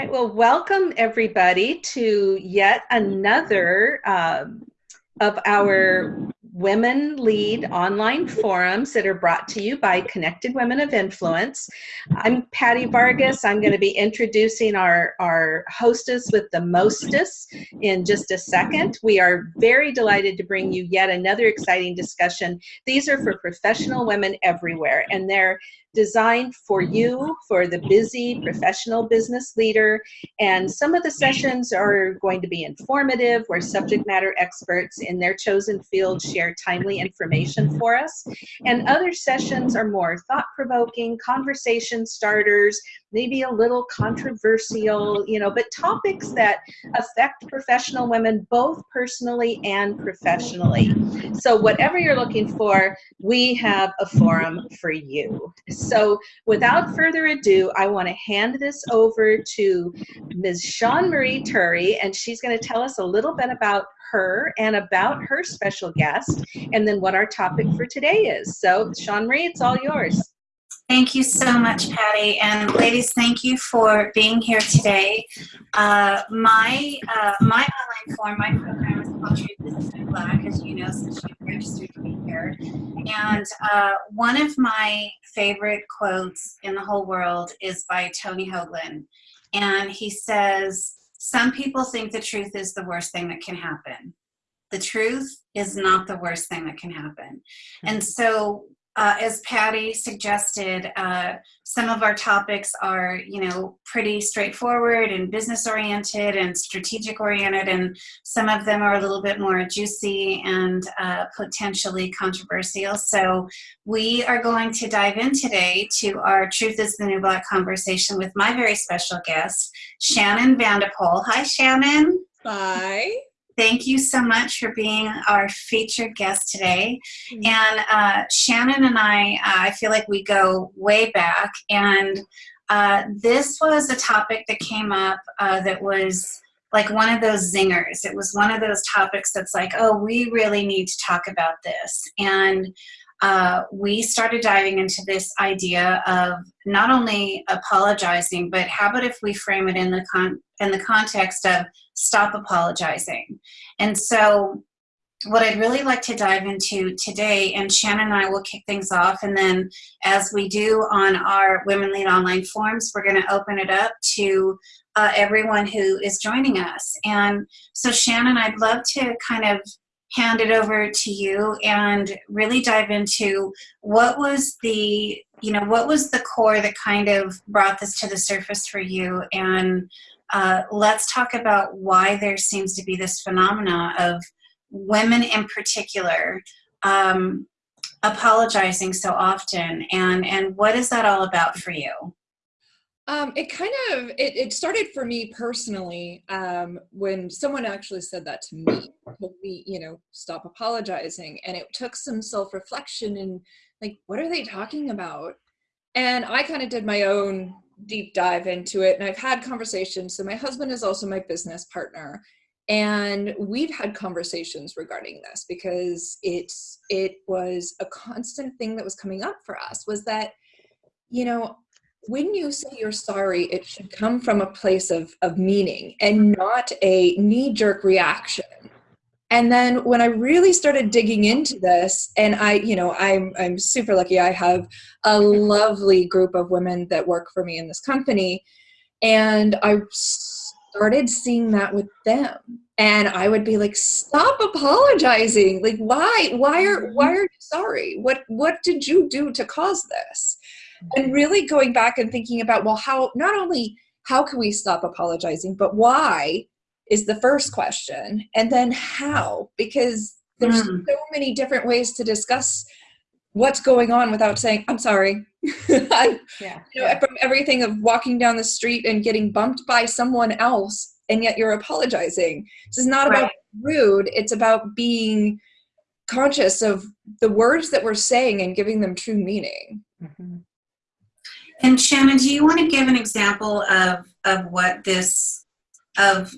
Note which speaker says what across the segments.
Speaker 1: right, well, welcome everybody to yet another um, of our Women Lead online forums that are brought to you by Connected Women of Influence. I'm Patty Vargas. I'm going to be introducing our, our hostess with the mostest in just a second. We are very delighted to bring you yet another exciting discussion. These are for professional women everywhere, and they're designed for you, for the busy professional business leader. And some of the sessions are going to be informative, where subject matter experts in their chosen field share timely information for us. And other sessions are more thought provoking, conversation starters, maybe a little controversial, you know, but topics that affect professional women both personally and professionally. So, whatever you're looking for, we have a forum for you. So, without further ado, I want to hand this over to Ms. Sean Marie Turry, and she's going to tell us a little bit about her and about her special guest, and then what our topic for today is. So, Sean Marie, it's all yours.
Speaker 2: Thank you so much, Patty. And ladies, thank you for being here today. Uh, my uh, my online form, my program is called Truth Business in Black, as you know, since you've registered to be here. And uh, one of my favorite quotes in the whole world is by Tony Hoagland. And he says, some people think the truth is the worst thing that can happen. The truth is not the worst thing that can happen. And so uh, as Patty suggested, uh, some of our topics are, you know, pretty straightforward and business oriented and strategic oriented, and some of them are a little bit more juicy and uh, potentially controversial. So we are going to dive in today to our Truth is the New Black conversation with my very special guest, Shannon Vandepol. Hi, Shannon.
Speaker 3: Hi.
Speaker 2: Thank you so much for being our featured guest today. Mm-hmm. And uh, Shannon and I, uh, I feel like we go way back. And uh, this was a topic that came up uh, that was like one of those zingers. It was one of those topics that's like, oh, we really need to talk about this. And uh, we started diving into this idea of not only apologizing, but how about if we frame it in the con- in the context of stop apologizing? And so, what I'd really like to dive into today, and Shannon and I will kick things off, and then as we do on our Women Lead Online forums, we're going to open it up to uh, everyone who is joining us. And so, Shannon, I'd love to kind of hand it over to you and really dive into what was the you know what was the core that kind of brought this to the surface for you? And uh, let's talk about why there seems to be this phenomena of women in particular um, apologizing so often and and what is that all about for you
Speaker 3: um, it kind of it, it started for me personally um, when someone actually said that to me told me you know stop apologizing and it took some self-reflection and like what are they talking about? And i kind of did my own deep dive into it and i've had conversations so my husband is also my business partner and we've had conversations regarding this because it's it was a constant thing that was coming up for us was that you know when you say you're sorry, it should come from a place of, of meaning and not a knee jerk reaction. And then when I really started digging into this, and I, you know, I'm I'm super lucky. I have a lovely group of women that work for me in this company, and I started seeing that with them. And I would be like, "Stop apologizing! Like, why? Why are why are you sorry? What what did you do to cause this?" And really going back and thinking about well how not only how can we stop apologizing but why is the first question and then how because there's mm. so many different ways to discuss what's going on without saying i'm sorry I, yeah, you know, yeah. from everything of walking down the street and getting bumped by someone else and yet you're apologizing this is not right. about rude it's about being conscious of the words that we're saying and giving them true meaning mm-hmm.
Speaker 2: And Shannon, do you want to give an example of of what this of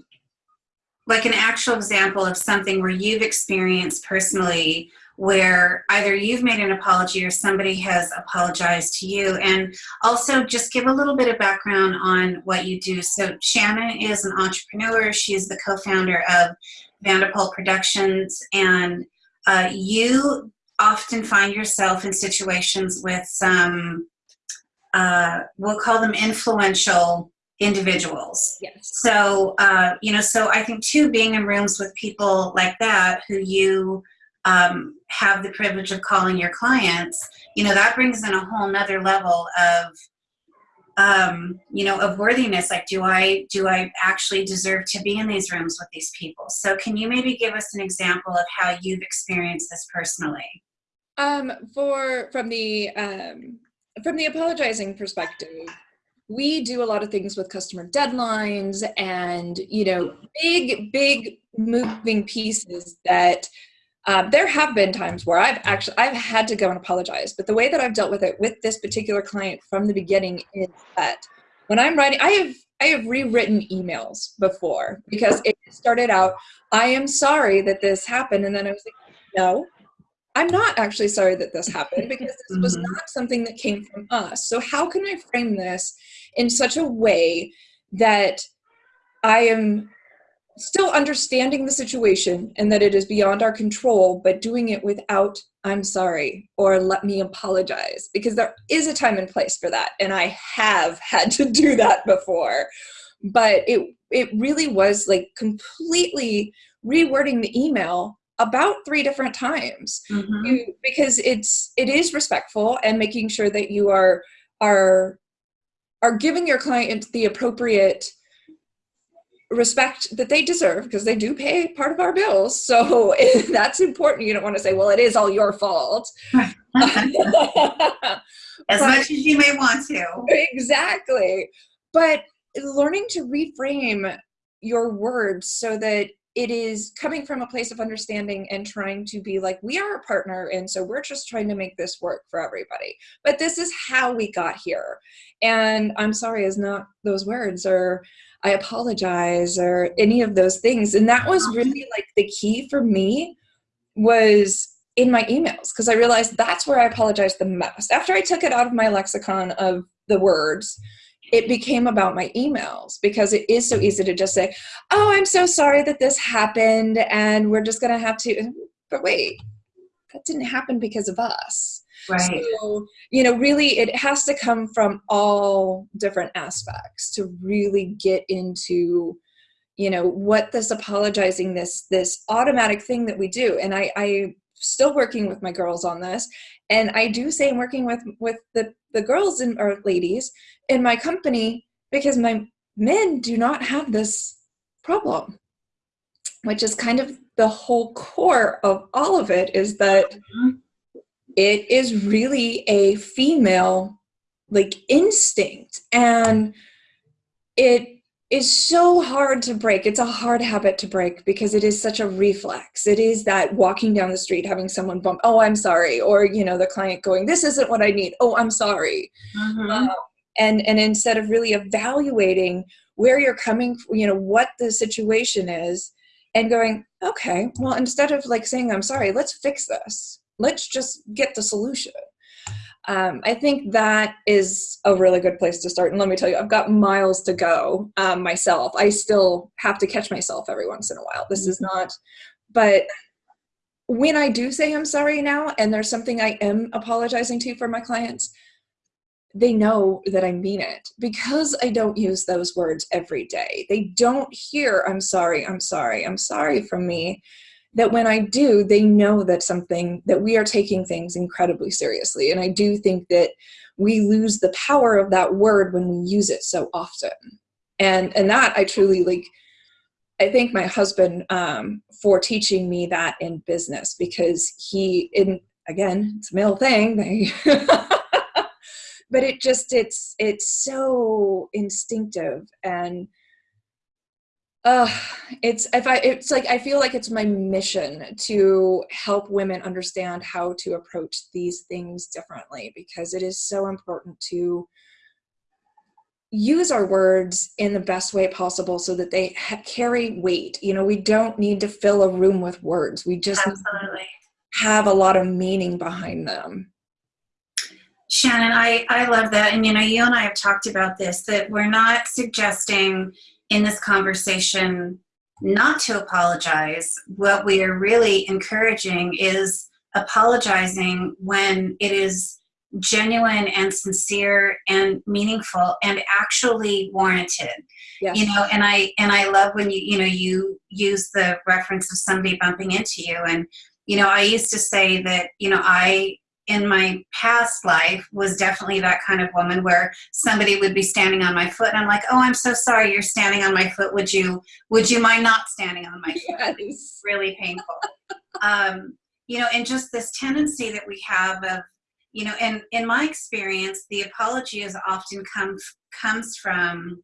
Speaker 2: like an actual example of something where you've experienced personally where either you've made an apology or somebody has apologized to you. And also just give a little bit of background on what you do. So Shannon is an entrepreneur. She's the co-founder of Vanderpool Productions and uh, you often find yourself in situations with some, uh, we'll call them influential individuals.
Speaker 3: Yes.
Speaker 2: So, uh, you know, so I think too, being in rooms with people like that who you um, have the privilege of calling your clients, you know, that brings in a whole nother level of, um, you know, of worthiness. Like, do I, do I actually deserve to be in these rooms with these people? So can you maybe give us an example of how you've experienced this personally?
Speaker 3: Um, for, from the, um, from the apologizing perspective, we do a lot of things with customer deadlines and, you know, big, big moving pieces that uh, there have been times where I've actually I've had to go and apologize, but the way that I've dealt with it with this particular client from the beginning is that when I'm writing, I have I have rewritten emails before because it started out, I am sorry that this happened, and then I was like, no, I'm not actually sorry that this happened because this was
Speaker 2: Mhm.
Speaker 3: not something that came from us. So how can I frame this in such a way that I am still understanding the situation and that it is beyond our control, but doing it without I'm sorry or let me apologize because there is a time and place for that. And I have had to do that before. But it it really was like completely rewording the email about three different times.
Speaker 2: Mhm.
Speaker 3: you, because it's it is respectful and making sure that you are are are giving your client the appropriate respect that they deserve because they do pay part of our bills. So that's important. You don't want to say well it is all your fault.
Speaker 2: As
Speaker 3: But-
Speaker 2: much as you may want to.
Speaker 3: exactly. But learning to reframe your words so that it is coming from a place of understanding and trying to be like we are a partner and so we're just trying to make this work for everybody. But this is how we got here. And i'm sorry is not those words or i apologize or any of those things. And that was really like the key for me was in my emails because i realized that's where i apologized the most. After i took it out of my lexicon of the words it became about my emails because it is so mm-hmm. easy to just say oh i'm so sorry that this happened and we're just going to have to but wait that didn't happen because of us
Speaker 2: Right.
Speaker 3: so, you know, really it has to come from all different aspects to really get into, you know, what this apologizing, this this automatic thing that we do. And I I still working with my girls on this. And I do say I'm working with with the, the girls and or ladies in my company because my men do not have this problem. Which is kind of the whole core of all of it is that
Speaker 2: Mhm.
Speaker 3: it is really a female like instinct and it is so hard to break. It's a hard habit to break because it is such a reflex. It is that walking down the street having someone bump oh i'm sorry or you know the client going this isn't what i need. Oh i'm sorry.
Speaker 2: Mhm.
Speaker 3: um, and and instead of really evaluating where you're coming you know what the situation is and going okay well instead of like saying i'm sorry let's fix this. Let's just get the solution um, i think that is a really good place to start. And let me tell you i've got miles to go um, myself. I still have to catch myself every once in a while. This is not but when i do say i'm sorry now and there's something i am apologizing to for my clients they know that I mean it. Because I don't use those words every day. They don't hear, I'm sorry, I'm sorry, I'm sorry from me. That when I do, they know that something, that we are taking things incredibly seriously. And I do think that we lose the power of that word when we use it so often. And, and that I truly like, I thank my husband um, for teaching me that in business because he, in again, it's a male thing. They but it just it's it's so instinctive and uh it's if i it's like i feel like it's my mission to help women understand how to approach these things differently because it is so important to use our words in the best way possible so that they ha- carry weight you know we don't need to fill a room with words we just
Speaker 2: Absolutely.
Speaker 3: have a lot of meaning behind them.
Speaker 2: Shannon, I, I love that. And you know, you and I have talked about this that we're not suggesting in this conversation not to apologize. What we are really encouraging is apologizing when it is genuine and sincere and meaningful and actually warranted yes. you know and i and i love when you you know you use the reference of somebody bumping into you and you know i used to say that you know i in my past life was definitely that kind of woman where somebody would be standing on my foot and I'm like, "Oh, I'm so sorry you're standing on my foot. Would you would you mind not standing on my foot?" Yes. really painful. um, you know, and just this tendency that we have of you know and in my experience the apology is often come comes from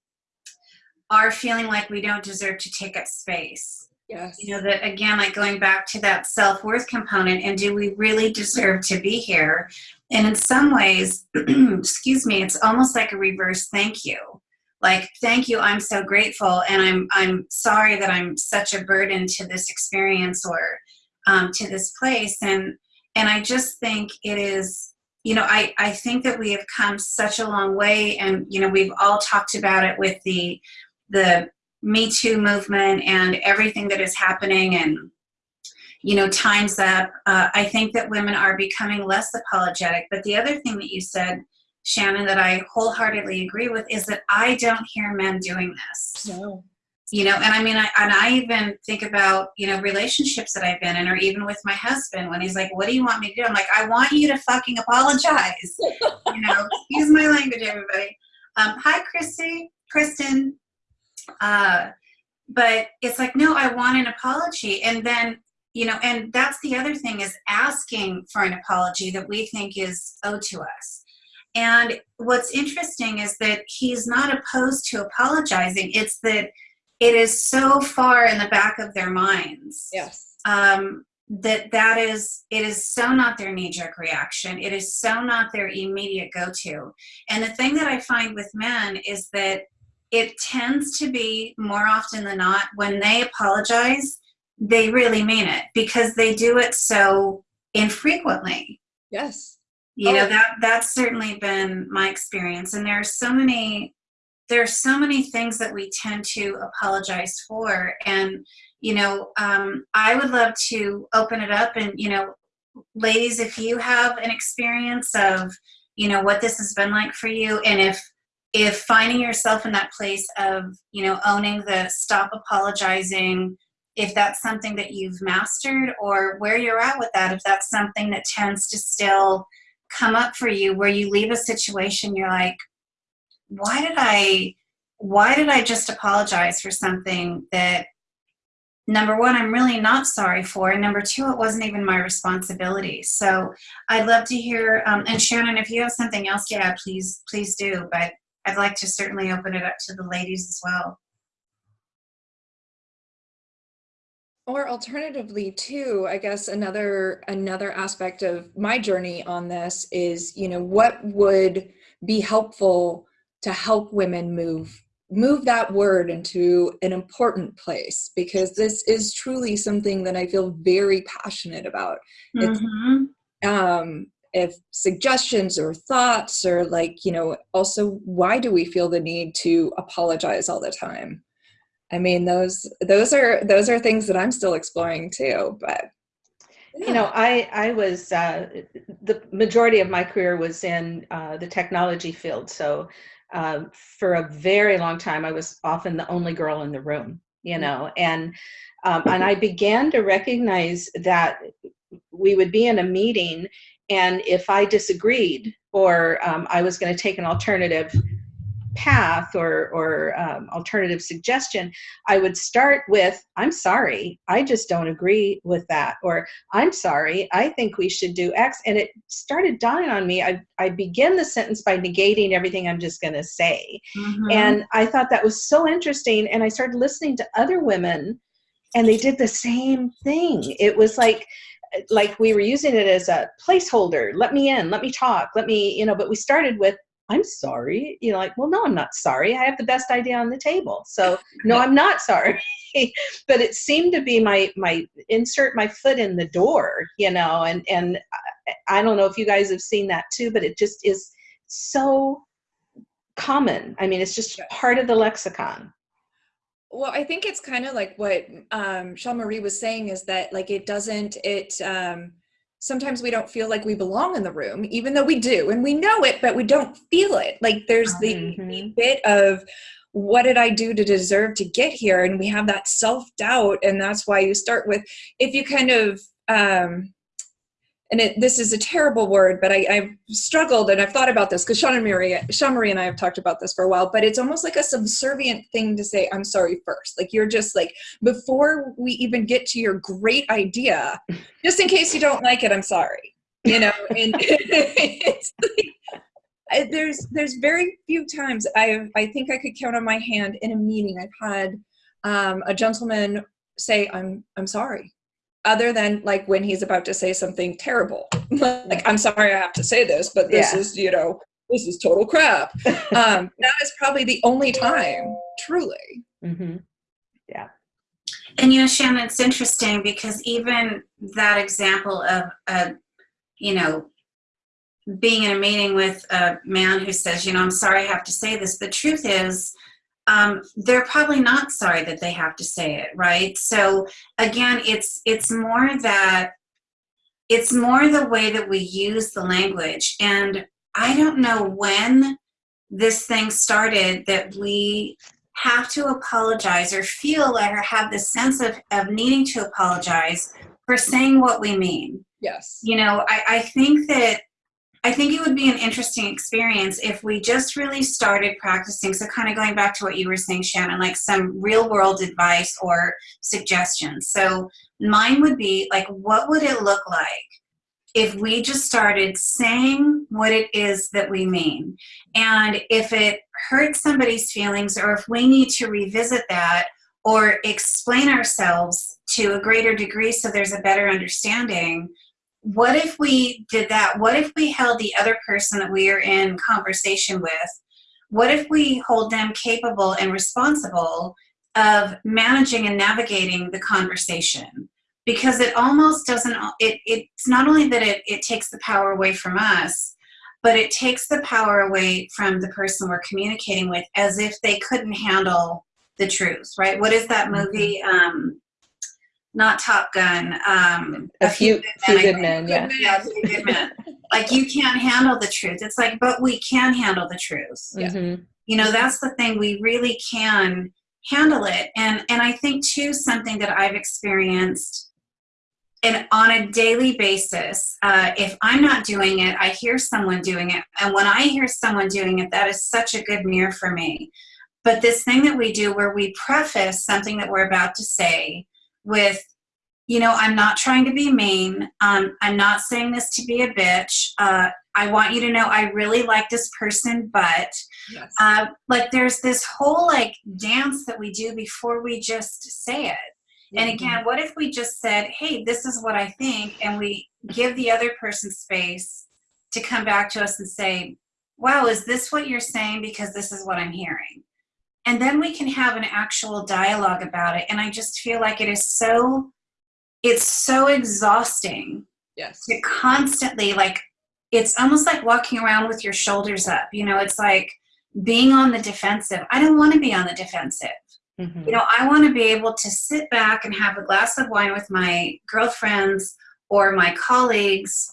Speaker 2: our feeling like we don't deserve to take up space
Speaker 3: yes.
Speaker 2: You know that again like going back to that self-worth component and do we really deserve to be here? And in some ways excuse me it's almost like a reverse thank you. Like thank you i'm so grateful and i'm i'm sorry that i'm such a burden to this experience or um, to this place. And and i just think it is you know, I, I think that we have come such a long way and, you know, we've all talked about it with the, the Me Too movement and everything that is happening and, you know, time's up. Uh, I think that women are becoming less apologetic. But the other thing that you said, Shannon, that I wholeheartedly agree with is that I don't hear men doing this.
Speaker 3: No
Speaker 2: you know and i mean I, and i even think about you know relationships that i've been in or even with my husband when he's like what do you want me to do i'm like i want you to fucking apologize you know use my language everybody um, hi christy kristen uh, but it's like no i want an apology. And then you know and that's the other thing is asking for an apology that we think is owed to us. And what's interesting is that he's not opposed to apologizing. It's that it is so far in the back of their minds
Speaker 3: yes.
Speaker 2: um, that that is it is so not their knee-jerk reaction. It is so not their immediate go-to. And the thing that i find with men is that it tends to be more often than not when they apologize they really mean it because they do it so infrequently
Speaker 3: yes
Speaker 2: you oh. know that that's certainly been my experience and there are so many there are so many things that we tend to apologize for and you know um, i would love to open it up and you know ladies if you have an experience of you know what this has been like for you and if if finding yourself in that place of you know owning the stop apologizing if that's something that you've mastered or where you're at with that if that's something that tends to still come up for you where you leave a situation you're like why did I why did I just apologize for something that number one I'm really not sorry for and number two it wasn't even my responsibility? So I'd love to hear um, and Shannon if you have something else to add please please do but I'd like to certainly open it up to the ladies as well
Speaker 3: or alternatively too i guess another another aspect of my journey on this is you know what would be helpful to help women move move that word into an important place because this is truly something that I feel very passionate about. Mm-hmm. Um, if suggestions or thoughts or like you know also why do we feel the need to apologize all the time i mean those those are those are things that i'm still exploring too but
Speaker 1: yeah. you know i i was uh, the majority of my career was in uh, the technology field so um, for a very long time, I was often the only girl in the room, you mm. know, and um, and I began to recognize that we would be in a meeting, and if I disagreed or um, I was going to take an alternative path or, or um, alternative suggestion, I would start with, I'm sorry, I just don't agree with that. Or I'm sorry, I think we should do X. And it started dawning on me. I, I begin the sentence by negating everything I'm just going to say. Mm-hmm. And I thought that was so interesting. And I started listening to other women and they did the same thing. It was like, like we were using it as a placeholder let me in let me talk let me you know but we started with I'm sorry. You know, like, well, no, I'm not sorry. I have the best idea on the table. So no, I'm not sorry. but it seemed to be my my insert my foot in the door, you know, and and I, I don't know if you guys have seen that too, but it just is so common. I mean, it's just part of the lexicon.
Speaker 3: Well, I think it's kind of like what um, Sean Marie was saying is that like it doesn't it um, sometimes we don't feel like we belong in the room, even though we do, and we know it, but we don't feel it. Like there's the, mm-hmm. the bit of what did I do to deserve to get here, and we have that self doubt, and that's why you start with if you kind of um, and it, this is a terrible word, but I, have struggled and I've thought about this because Sean and Marie, Sean Marie and I have talked about this for a while, but it's almost like a subservient thing to say, I'm sorry first. Like you're just like, before we even get to your great idea, just in case you don't like it, I'm sorry, you know, and it's like, there's, there's very few times I I think I could count on my hand in a meeting I've had um, a gentleman say, I'm, I'm sorry other than like when he's about to say something terrible. like, I'm sorry I have to say this, but this yeah. is, you know, this is total crap. um, that is probably the only time, truly.
Speaker 1: Mm-hmm. Yeah.
Speaker 2: And you know, Shannon, it's interesting because even that example of, a you know, being in a meeting with a man who says, you know, I'm sorry I have to say this. The truth is, um, they're probably not sorry that they have to say it, right? So again, it's it's more that it's more the way that we use the language, and I don't know when this thing started that we have to apologize or feel like or have the sense of, of needing to apologize for saying what we mean.
Speaker 3: Yes.
Speaker 2: You know, I, I think that I think it would be an interesting experience if we just really started practicing. So, kind of going back to what you were saying, Shannon, like some real world advice or suggestions. So, mine would be like, what would it look like if we just started saying what it is that we mean? And if it hurts somebody's feelings, or if we need to revisit that or explain ourselves to a greater degree so there's a better understanding what if we did that? What if we held the other person that we are in conversation with? What if we hold them capable and responsible of managing and navigating the conversation? Because it almost doesn't, it, it's not only that it, it takes the power away from us, but it takes the power away from the person we're communicating with as if they couldn't handle the truth, right? What is that mm-hmm. movie? Um, not Top Gun. Um,
Speaker 1: a, a few, few good men. Good men yeah.
Speaker 2: yeah, good men. like you can't handle the truth. It's like, but we can handle the truth.
Speaker 1: Mm-hmm.
Speaker 2: You know, that's the thing. We really can handle it. And and I think too something that I've experienced. And on a daily basis, uh, if I'm not doing it, I hear someone doing it. And when I hear someone doing it, that is such a good mirror for me. But this thing that we do where we preface something that we're about to say with you know i'm not trying to be mean. Um, i'm not saying this to be a bitch. Uh, i want you to know i really like this person but yes. uh, like there's this whole like dance that we do before we just say it. Mm-hmm. and again what if we just said hey this is what i think and we give the other person space to come back to us and say wow is this what you're saying? Because this is what i'm hearing and then we can have an actual dialogue about it. And i just feel like it is so it's so exhausting
Speaker 3: yes.
Speaker 2: to constantly like it's almost like walking around with your shoulders up. You know it's like being on the defensive. I don't want to be on the defensive. Mm-hmm. you know i want to be able to sit back and have a glass of wine with my girlfriends or my colleagues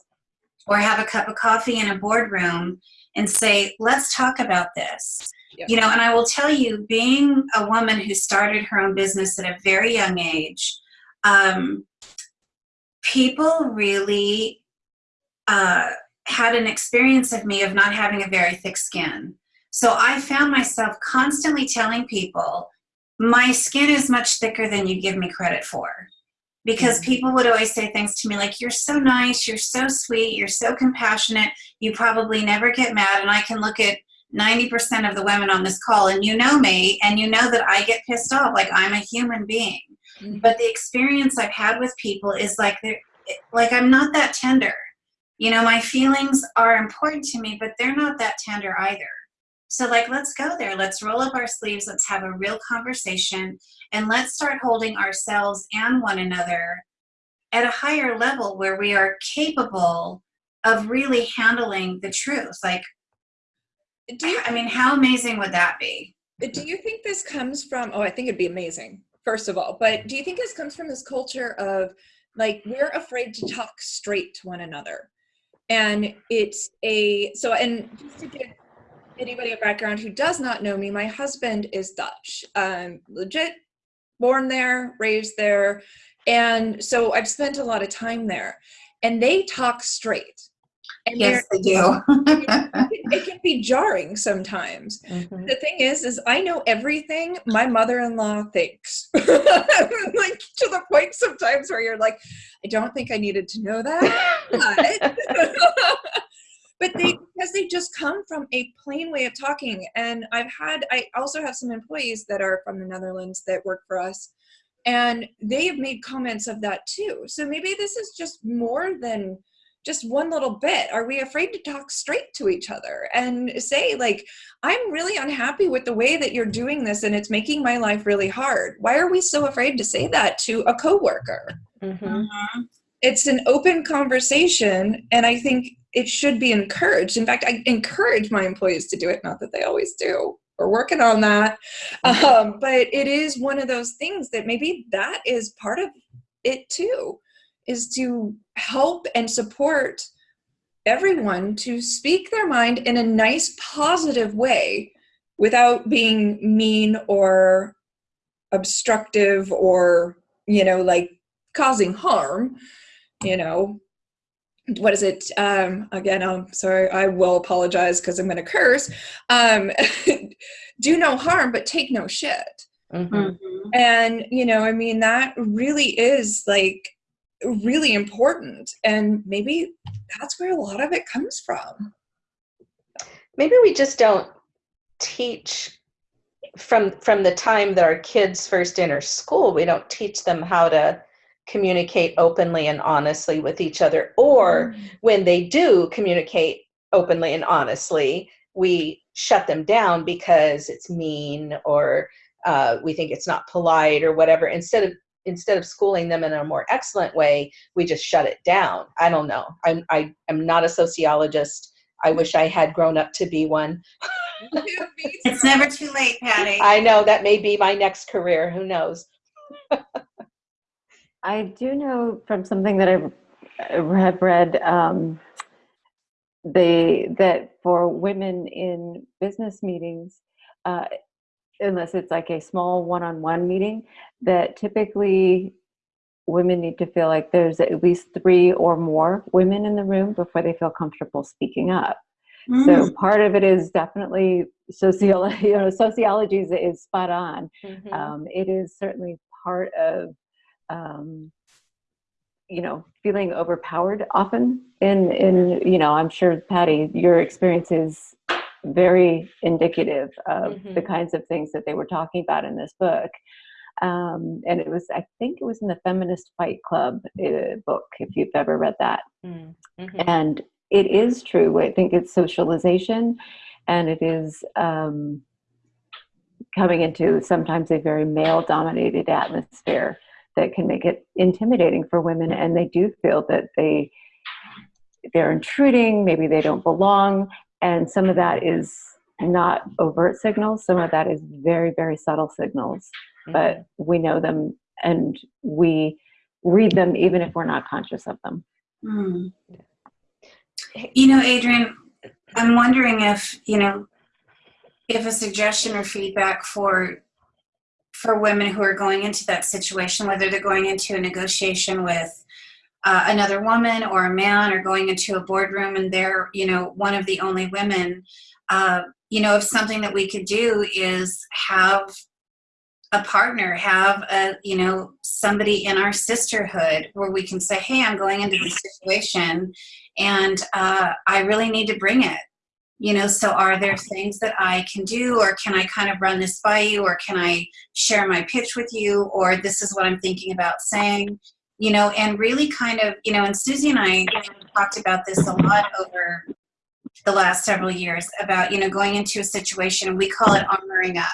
Speaker 2: or have a cup of coffee in a boardroom and say let's talk about this you know, and I will tell you, being a woman who started her own business at a very young age, um, people really uh, had an experience of me of not having a very thick skin. So I found myself constantly telling people, my skin is much thicker than you give me credit for. Because mm-hmm. people would always say things to me like, You're so nice, you're so sweet, you're so compassionate, you probably never get mad. And I can look at 90% of the women on this call and you know me and you know that I get pissed off like I'm a human being. Mm-hmm. But the experience I've had with people is like they're like I'm not that tender. you know, my feelings are important to me, but they're not that tender either. So, like, let's go there. Let's roll up our sleeves. Let's have a real conversation. And let's start holding ourselves and one another at a higher level where we are capable of really handling the truth. Like, do you, I mean, how amazing would that be?
Speaker 3: Do you think this comes from? Oh, I think it'd be amazing, first of all. But do you think this comes from this culture of like we're afraid to talk straight to one another? And it's a so, and just to give anybody a background who does not know me, my husband is Dutch, um, legit, born there, raised there, and so I've spent a lot of time there. And they talk straight
Speaker 2: and yes, they do.
Speaker 3: it, can be jarring sometimes. Mm-hmm. The thing is, is I know everything my mother-in-law thinks. like to the point sometimes where you're like, I don't think I needed to know that. But, but they because they just come from a plain way of talking. And I've had I also have some employees that are from the Netherlands that work for us. And they have made comments of that too. So maybe this is just more than just one little bit are we afraid to talk straight to each other and say like i'm really unhappy with the way that you're doing this and it's making my life really hard why are we so afraid to say that to a coworker mm-hmm. mm-hmm. It's an open conversation and i think it should be encouraged. In fact i encourage my employees to do it not that they always do. We're working on that. Mm-hmm. um, but it is one of those things that maybe that is part of it too is to help and support everyone to speak their mind in a nice, positive way without being mean or obstructive or, you know, like causing harm, you know. What is it? Um, again, I'm sorry, I will apologize because I'm going to curse. Um, do no harm, but take no shit. Mm-hmm. And, you know, I mean, that really is like really important and maybe that's where a lot of it comes from
Speaker 1: maybe we just don't teach from from the time that our kids first enter school we don't teach them how to communicate openly and honestly with each other or mm-hmm. when they do communicate openly and honestly we shut them down because it's mean or uh, we think it's not polite or whatever instead of instead of schooling them in a more excellent way, we just shut it down. I don't know. I'm I am not a sociologist. I wish I had grown up to be one.
Speaker 2: it's never too late, Patty.
Speaker 1: I know that may be my next career. Who knows?
Speaker 4: I do know from something that I have read um, they that for women in business meetings, uh, unless it's like a small one-on-one meeting that typically women need to feel like there's at least three or more women in the room before they feel comfortable speaking up mm. so part of it is definitely sociology you know sociology is, is spot on mm-hmm. um, it is certainly part of um, you know feeling overpowered often in in you know i'm sure patty your experience is very indicative of mm-hmm. the kinds of things that they were talking about in this book. Um, and it was, I think it was in the Feminist Fight Club uh, book, if you've ever read that. Mm-hmm. And it is true. I think it's socialization and it is um, coming into sometimes a very male dominated atmosphere that can make it intimidating for women. And they do feel that they, they're intruding, maybe they don't belong, and some of that is not overt signals some of that is very very subtle signals mm-hmm. but we know them and we read them even if we're not conscious of them mm.
Speaker 2: you know adrian i'm wondering if you know if a suggestion or feedback for for women who are going into that situation whether they're going into a negotiation with uh, another woman or a man or going into a boardroom and they're you know one of the only women uh, you know if something that we could do is have a partner have a you know somebody in our sisterhood where we can say hey i'm going into this situation and uh, i really need to bring it you know so are there things that i can do or can i kind of run this by you or can i share my pitch with you or this is what i'm thinking about saying? You know, and really kind of, you know, and Susie and I talked about this a lot over the last several years about you know going into a situation we call it armoring up.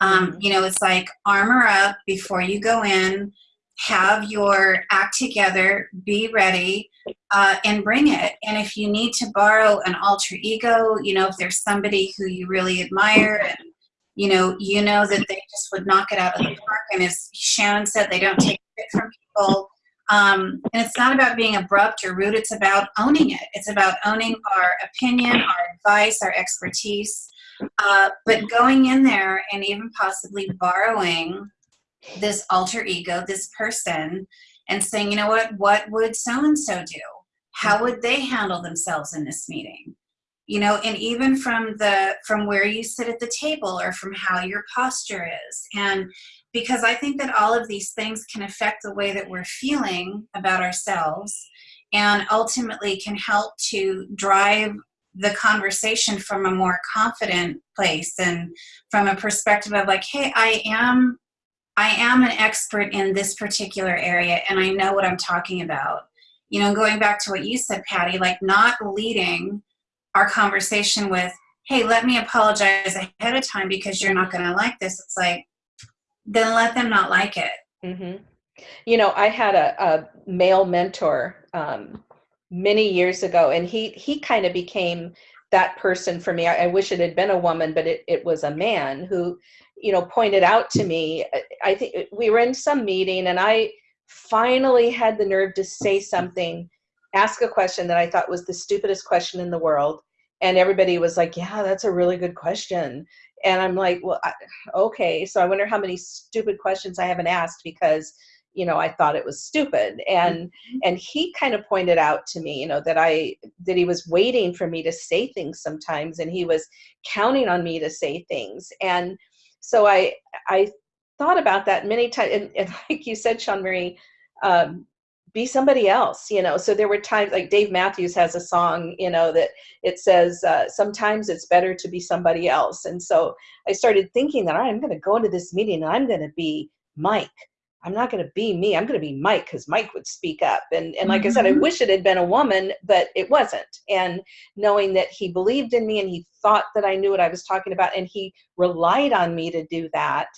Speaker 2: Um, you know it's like armor up before you go in have your act together be ready uh, and bring it and if you need to borrow an alter ego you know if there's somebody who you really admire and you know you know that they just would knock it out of the park and as shannon said they don't take it from people um, and it's not about being abrupt or rude, it's about owning it. It's about owning our opinion, our advice, our expertise. Uh, but going in there and even possibly borrowing this alter ego, this person, and saying, you know what, what would so and so do? How mm-hmm. would they handle themselves in this meeting? You know, and even from the from where you sit at the table or from how your posture is. And because I think that all of these things can affect the way that we're feeling about ourselves and ultimately can help to drive the conversation from a more confident place and from a perspective of like hey i am i am an expert in this particular area and i know what i'm talking about you know going back to what you said patty like not leading our conversation with hey let me apologize ahead of time because you're not going to like this it's like then let them not like it.
Speaker 1: Mm-hmm. You know, I had a, a male mentor um, many years ago, and he he kind of became that person for me. I, I, wish it had been a woman, but it, it was a man who, you know, pointed out to me. I think we were in some meeting, and I finally had the nerve to say something, ask a question that I thought was the stupidest question in the world, and everybody was like, "Yeah, that's a really good question." and i'm like well I, okay so i wonder how many stupid questions i haven't asked because you know i thought it was stupid and mm-hmm. and he kind of pointed out to me you know that i that he was waiting for me to say things sometimes and he was counting on me to say things and so i i thought about that many times and, and like you said sean marie um, be somebody else you know? So there were times like dave matthews has a song you know that it says uh, sometimes it's better to be somebody else. And so i started thinking that i'm going to go into this meeting and i'm going to be mike i'm not going to be me i'm going to be mike because mike would speak up and, and like mm-hmm. i said i mm-hmm. wish it had been a woman but it wasn't and knowing that he believed in me and he thought that i knew what i was talking about and he relied on me to do that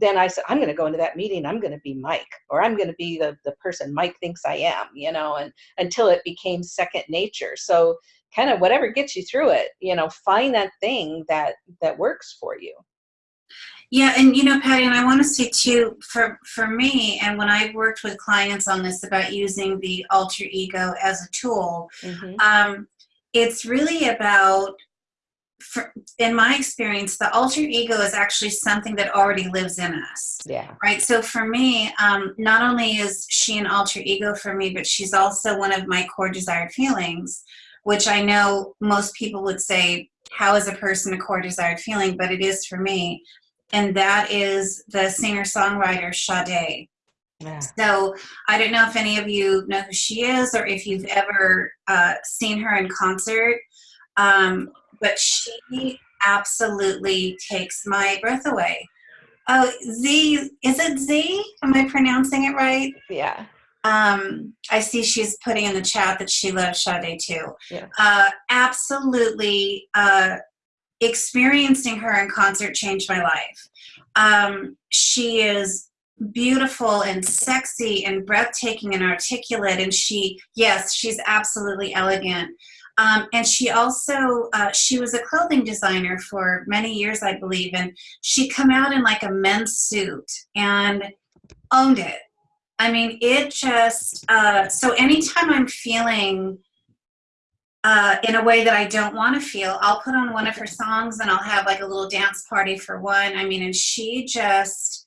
Speaker 1: then I said, I'm going to go into that meeting. I'm going to be Mike, or I'm going to be the, the person Mike thinks I am, you know, and until it became second nature. So kind of whatever gets you through it, you know, find that thing that, that works for you.
Speaker 2: Yeah, and you know, Patty, and I want to say too, for for me, and when I've worked with clients on this about using the alter ego as a tool, mm-hmm. um, it's really about for, in my experience, the alter ego is actually something that already lives in us.
Speaker 1: Yeah.
Speaker 2: Right. So for me, um, not only is she an alter ego for me, but she's also one of my core desired feelings, which I know most people would say, how is a person a core desired feeling? But it is for me. And that is the singer songwriter Sade. Yeah. So I don't know if any of you know who she is or if you've ever uh, seen her in concert. Um, but she absolutely takes my breath away. Oh, Z, is it Z? Am I pronouncing it right?
Speaker 1: Yeah.
Speaker 2: Um, I see she's putting in the chat that she loves Sade too.
Speaker 1: Yeah.
Speaker 2: Uh, absolutely, uh, experiencing her in concert changed my life. Um, she is beautiful and sexy and breathtaking and articulate, and she, yes, she's absolutely elegant. Um, and she also uh, she was a clothing designer for many years i believe and she come out in like a men's suit and owned it i mean it just uh, so anytime i'm feeling uh, in a way that i don't want to feel i'll put on one of her songs and i'll have like a little dance party for one i mean and she just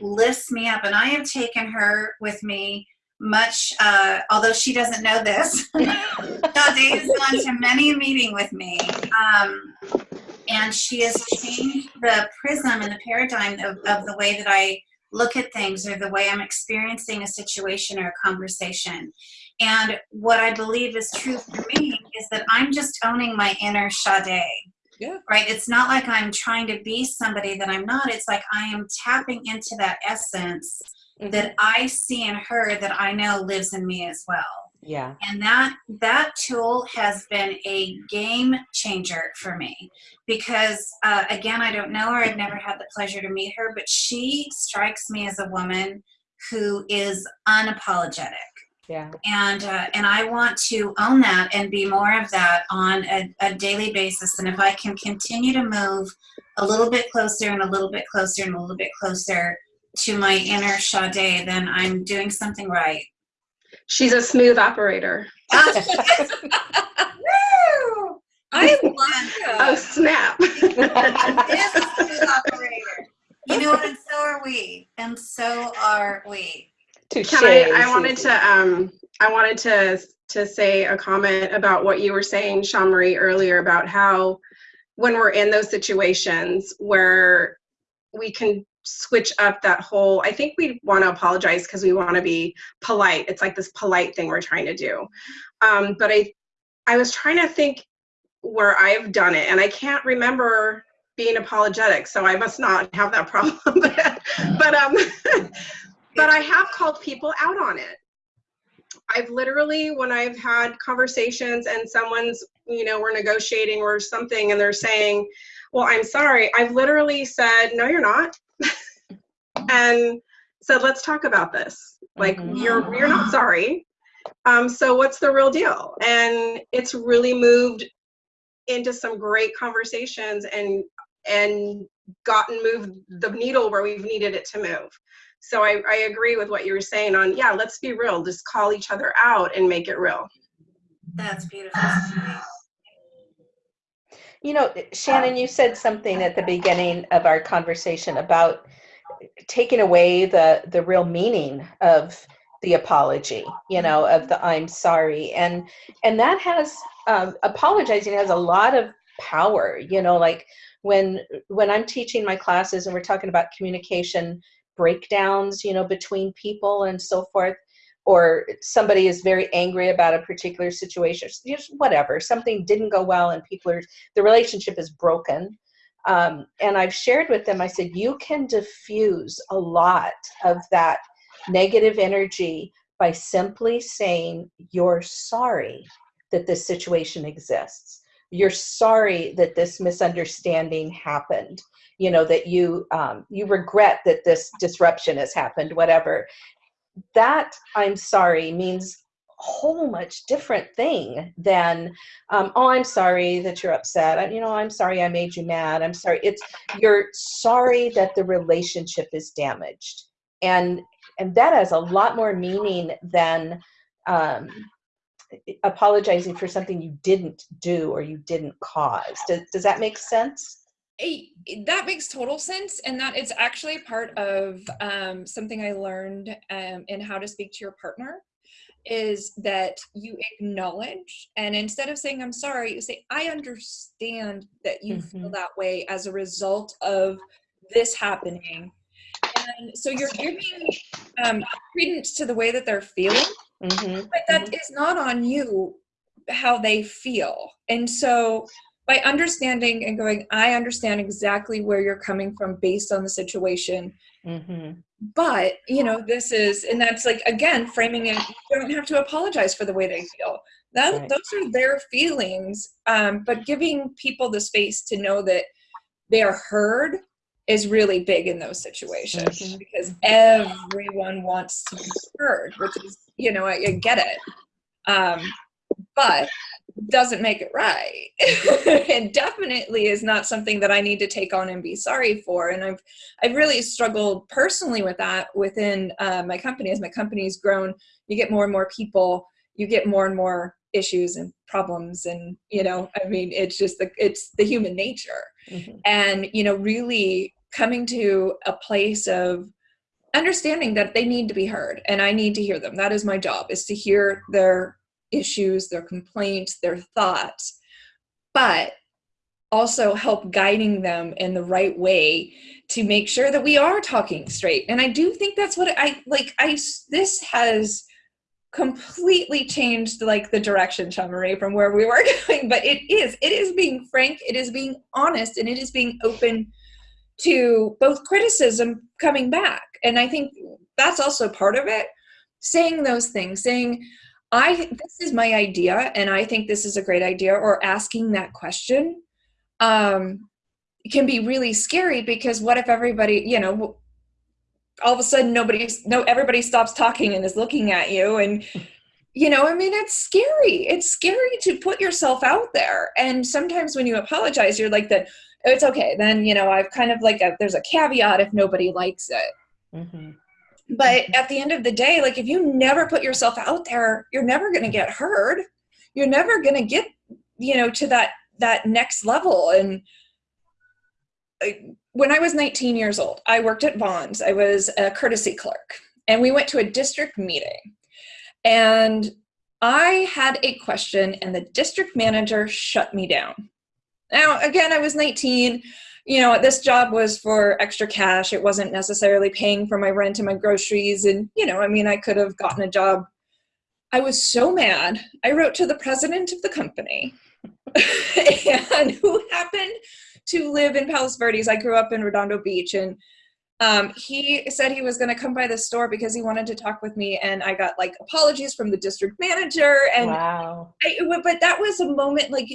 Speaker 2: lifts me up and i have taken her with me much, uh, although she doesn't know this, has gone to many a meeting with me. Um, and she has changed the prism and the paradigm of, of the way that I look at things or the way I'm experiencing a situation or a conversation. And what I believe is true for me is that I'm just owning my inner Sade.
Speaker 1: Yeah.
Speaker 2: Right? It's not like I'm trying to be somebody that I'm not. It's like I am tapping into that essence mm-hmm. that I see in her that I know lives in me as well.
Speaker 1: Yeah.
Speaker 2: and that that tool has been a game changer for me because uh, again i don't know her i've never had the pleasure to meet her but she strikes me as a woman who is unapologetic
Speaker 1: Yeah.
Speaker 2: and uh, and i want to own that and be more of that on a, a daily basis and if i can continue to move a little bit closer and a little bit closer and a little bit closer to my inner Sade, then i'm doing something right
Speaker 5: She's a smooth operator.
Speaker 2: Woo!
Speaker 3: I love
Speaker 5: Oh, snap.
Speaker 2: is a smooth operator. You know what? And so are we. And so are we.
Speaker 1: Touche,
Speaker 5: Can I, I wanted to, um, I wanted to, to say a comment about what you were saying, Sean Marie, earlier about how when we're in those situations where we can switch up that whole, I think we want to apologize because we want to be polite. It's like this polite thing we're trying to do. Um, but I, I was trying to think where I've done it and I can't remember being apologetic. So I must not have that problem. but, um, but I have called people out on it. I've literally, when I've had conversations and someone's, you know, we're negotiating or something and they're saying, well, I'm sorry, I've literally said, no, you're not. and said, let's talk about this. Like,
Speaker 1: Mhm.
Speaker 5: you're, you're not sorry. Um, so what's the real deal? And it's really moved into some great conversations and, and gotten moved the needle where we've needed it to move. So I, I agree with what you were saying on, yeah, let's be real, just call each other out and make it real.
Speaker 2: That's beautiful.
Speaker 1: You know, Shannon, you said something at the beginning of our conversation about taking away the the real meaning of the apology, you know, of the I'm sorry. And and that has um, apologizing has a lot of power, you know, like when when I'm teaching my classes and we're talking about communication breakdowns, you know, between people and so forth, or somebody is very angry about a particular situation, just whatever, something didn't go well and people are the relationship is broken. Um, and I've shared with them, I said, you can diffuse a lot of that negative energy by simply saying, You're sorry that this situation exists. You're sorry that this misunderstanding happened. You know, that you um, you regret that this disruption has happened, whatever. That I'm sorry means a whole much different thing than um, oh i'm sorry that you're upset. I, you know i'm sorry i made you mad. I'm sorry. It's you're sorry that the relationship is damaged. And and that has a lot more meaning than um, apologizing for something you didn't do or you didn't cause. Does, does that make sense
Speaker 3: That makes total sense and that it's actually part of um, something i learned um, in how to speak to your partner is that you acknowledge and instead of saying i'm sorry you say i understand that you feel
Speaker 1: Mhm.
Speaker 3: that way as a result of this happening and so you're giving um, credence to the way that they're feeling
Speaker 1: mm-hmm.
Speaker 3: but that is not on you how they feel and so by understanding and going i understand exactly where you're coming from based on the situation
Speaker 1: Mm-hmm.
Speaker 3: but you know this is and that's like again framing it you don't have to apologize for the way they feel that
Speaker 1: Right.
Speaker 3: those are their feelings um, but giving people the space to know that they are heard is really big in those situations
Speaker 1: Mhm.
Speaker 3: because everyone wants to be heard which is you know i, I get it um, but doesn't make it right. And definitely is not something that i need to take on and be sorry for and i've i've really struggled personally with that within uh, my company. As my company's grown you get more and more people you get more and more issues and problems and you know i mean it's just the it's the human nature.
Speaker 1: Mm-hmm.
Speaker 3: and you know really coming to a place of understanding that they need to be heard and i need to hear them. That is my job is to hear their issues their complaints their thoughts but also help guiding them in the right way to make sure that we are talking straight. And i do think that's what i like I this has completely changed like the direction Chamaray from where we were going but it is it is being frank it is being honest and it is being open to both criticism coming back. And i think that's also part of it saying those things saying I this is my idea, and I think this is a great idea. Or asking that question um, can be really scary because what if everybody, you know, all of a sudden nobody's no everybody stops talking and is looking at you and you know i mean it's scary it's scary to put yourself out there and sometimes when you apologize you're like that it's okay then you know i've kind of like a, there's a caveat if nobody likes it
Speaker 1: Mm-hmm.
Speaker 3: But at the end of the day like if you never put yourself out there you're never going to get heard. You're never going to get you know to that that next level. And uh, when i was 19 years old i worked at Vons. I was a courtesy clerk. And we went to a district meeting. And i had a question and the district manager shut me down. Now again i was 19 you know, this job was for extra cash. It wasn't necessarily paying for my rent and my groceries. And, you know, I mean, I could have gotten a job. I was so mad. I wrote to the president of the company and who happened to live in Palos Verdes. I grew up in Redondo Beach and um, he said he was going to come by the store because he wanted to talk with me and i got like apologies from the district manager and
Speaker 1: wow.
Speaker 3: I, but that was a moment like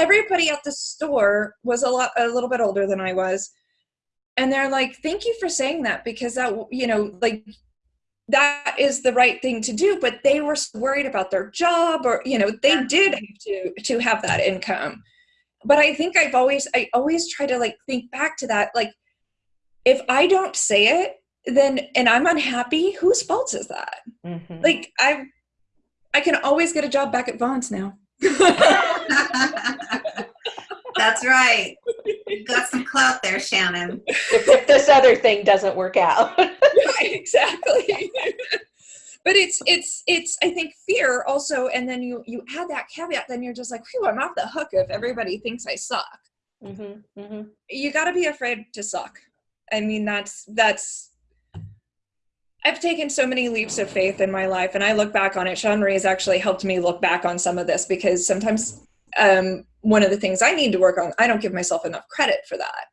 Speaker 3: everybody at the store was a lot a little bit older than I was. And they're like, "Thank you for saying that because that you know, like that is the right thing to do, but they were worried about their job or you know, they did have to to have that income. But I think I've always I always try to like think back to that like if I don't say it then and I'm unhappy, whose fault is that?
Speaker 1: Mm-hmm.
Speaker 3: Like I I can always get a job back at Vons now.
Speaker 2: That's right. You got some clout there, Shannon.
Speaker 1: if, if this other thing doesn't work out.
Speaker 3: right, exactly. but it's it's it's I think fear also, and then you you add that caveat, then you're just like, phew, I'm off the hook if everybody thinks I suck.
Speaker 1: Mm-hmm, mm-hmm.
Speaker 3: You got to be afraid to suck. I mean, that's that's. I've taken so many leaps of faith in my life, and I look back on it. Sean has actually helped me look back on some of this because sometimes um, one of the things I need to work on, I don't give myself enough credit for that.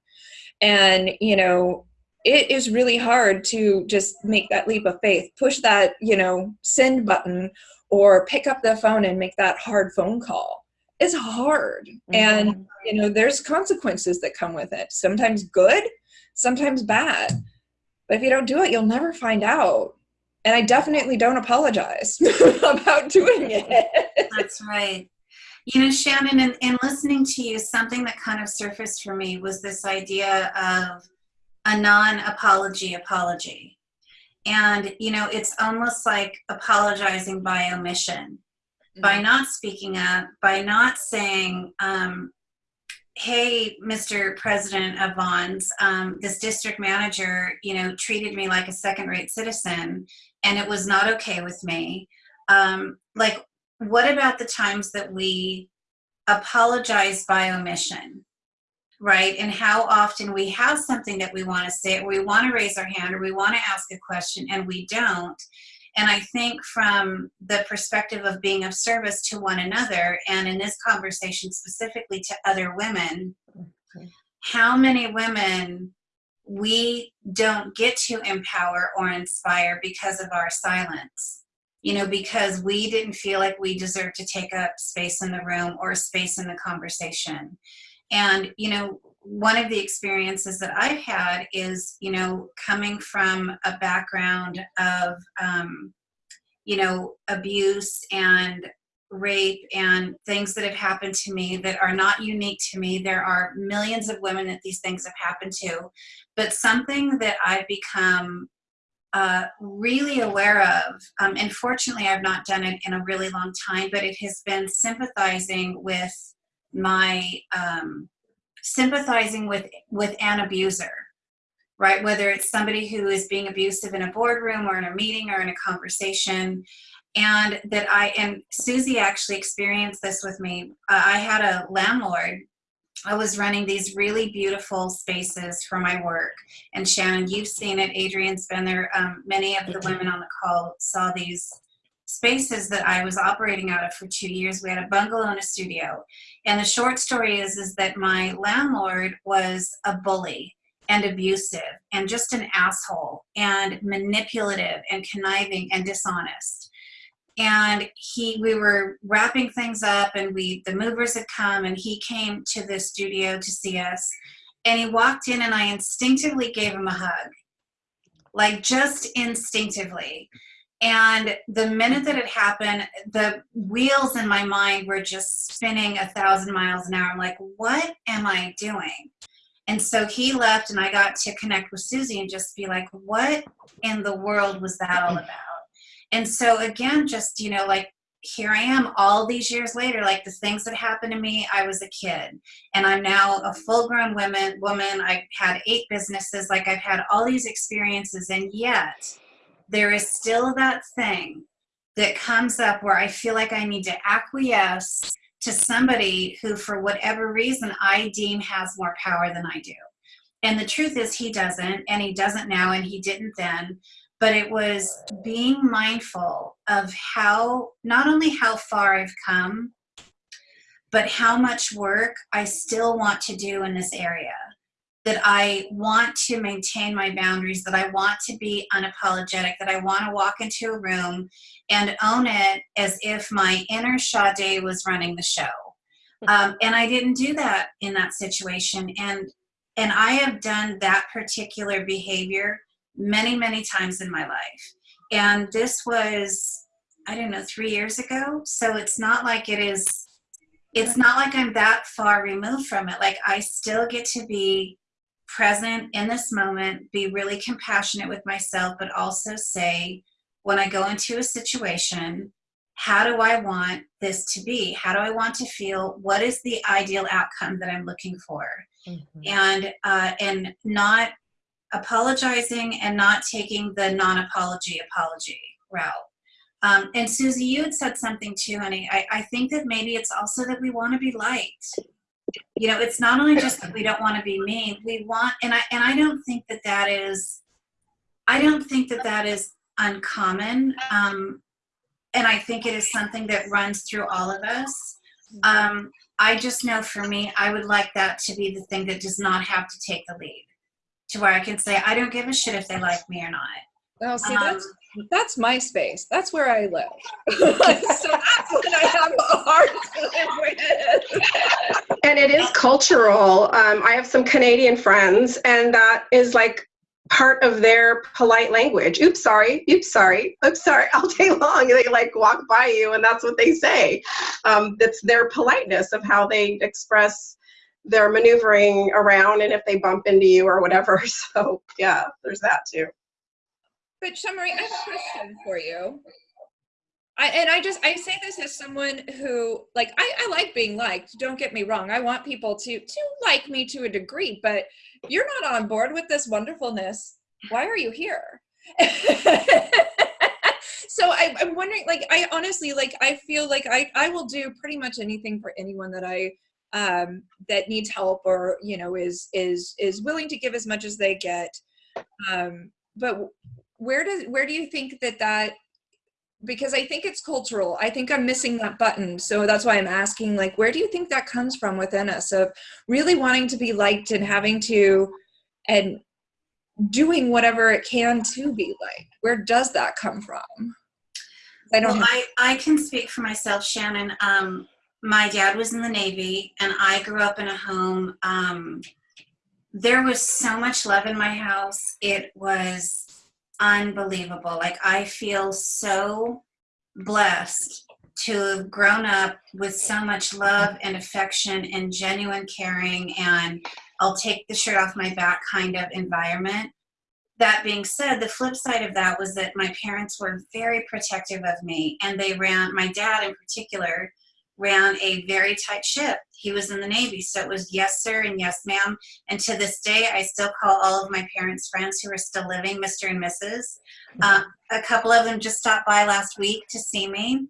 Speaker 3: And, you know, it is really hard to just make that leap of faith, push that, you know, send button or pick up the phone and make that hard phone call. It's hard. Mm-hmm. And, you know, there's consequences that come with it. Sometimes good, sometimes bad. But if you don't do it, you'll never find out. And I definitely don't apologize about doing it.
Speaker 2: That's right. You know, Shannon, in, in listening to you, something that kind of surfaced for me was this idea of a non apology apology. And, you know, it's almost like apologizing by omission, mm-hmm. by not speaking up, by not saying, um, hey mr president of Vons, um, this district manager you know treated me like a second rate citizen and it was not okay with me um, like what about the times that we apologize by omission right and how often we have something that we want to say or we want to raise our hand or we want to ask a question and we don't and I think from the perspective of being of service to one another, and in this conversation specifically to other women, how many women we don't get to empower or inspire because of our silence? You know, because we didn't feel like we deserved to take up space in the room or space in the conversation. And, you know, one of the experiences that I've had is, you know, coming from a background of, um, you know, abuse and rape and things that have happened to me that are not unique to me. There are millions of women that these things have happened to. But something that I've become uh, really aware of, um, and fortunately I've not done it in a really long time, but it has been sympathizing with my um, sympathizing with with an abuser right? Whether it's somebody who is being abusive in a boardroom or in a meeting or in a conversation. And that i and susie actually experienced this with me. Uh, i had a landlord i was running these really beautiful spaces for my work and shannon you've seen it adrian's been there um, many of the women on the call saw these spaces that I was operating out of for two years. We had a bungalow and a studio. And the short story is, is that my landlord was a bully and abusive and just an asshole and manipulative and conniving and dishonest. And he we were wrapping things up and we the movers had come and he came to the studio to see us. And he walked in and i instinctively gave him a hug. Like just instinctively. And the minute that it happened the wheels in my mind were just spinning a thousand miles an hour. I'm like what am i doing? And so he left and i got to connect with susie and just be like what in the world was that all about and so again, just, you know, like here I am all these years later, like the things that happened to me, I was a kid. And I'm now a full grown woman, woman. I've had eight businesses, like I've had all these experiences. And yet there is still that thing that comes up where I feel like I need to acquiesce to somebody who for whatever reason I deem has more power than I do. And the truth is he doesn't. And he doesn't now and he didn't then but it was being mindful of how not only how far I've come, but how much work I still want to do in this area. That I want to maintain my boundaries, that I want to be unapologetic, that I want to walk into a room and own it as if my inner Sade was running the show. Um, and I didn't do that in that situation. And and I have done that particular behavior many, many times in my life. And this was, I don't know, three years ago. So it's not like it is, it's not like I'm that far removed from it. Like I still get to be present in this moment, be really compassionate with myself, but also say, when I go into a situation, how do I want this to be? How do I want to feel? What is the ideal outcome that I'm looking for? Mm-hmm. And uh, and not apologizing and not taking the non-apology apology route. Um, and Susie, you had said something too, honey. I, I think that maybe it's also that we want to be liked. You know, it's not only just that we don't want to be mean. We want, and I and I don't think that that is, I don't think that that is uncommon. Um, and I think it is something that runs through all of us. Um, I just know for me, I would like that to be the thing that does not have to take the lead to where I can say, I don't give a shit if they like me or not.
Speaker 3: Oh, see, um, that's that's my space. That's where I live. so that's what I have a hard time
Speaker 5: with. And it is cultural. Um, I have some Canadian friends, and that is like part of their polite language. Oops, sorry. Oops, sorry. Oops, sorry. All day long, they like walk by you, and that's what they say. Um, that's their politeness of how they express they're maneuvering around and if they bump into you or whatever. So yeah, there's that too.
Speaker 3: But Shamari, I have a question for you. I, and I just I say this as someone who like I, I like being liked. Don't get me wrong. I want people to to like me to a degree, but you're not on board with this wonderfulness. Why are you here? so I, I'm wondering, like, I honestly, like, I feel like I, I will do pretty much anything for anyone that I um, that needs help or you know is is is willing to give as much as they get. Um, but where does where do you think that that because i think it's cultural. I think i'm missing that button. So that's why i'm asking like where do you think that comes from within us of really wanting to be liked and having to and doing whatever it can to be liked? Where does that come from?
Speaker 2: I don't well, I, I can speak for myself shannon. Um, my dad was in the Navy, and I grew up in a home. Um, there was so much love in my house. It was unbelievable. Like, I feel so blessed to have grown up with so much love and affection and genuine caring and I'll take the shirt off my back kind of environment. That being said, the flip side of that was that my parents were very protective of me and they ran, my dad in particular, ran a very tight ship. He was in the Navy, so it was yes, sir, and yes, ma'am. And to this day, I still call all of my parents' friends who are still living Mr. and Mrs. Uh, a couple of them just stopped by last week to see me,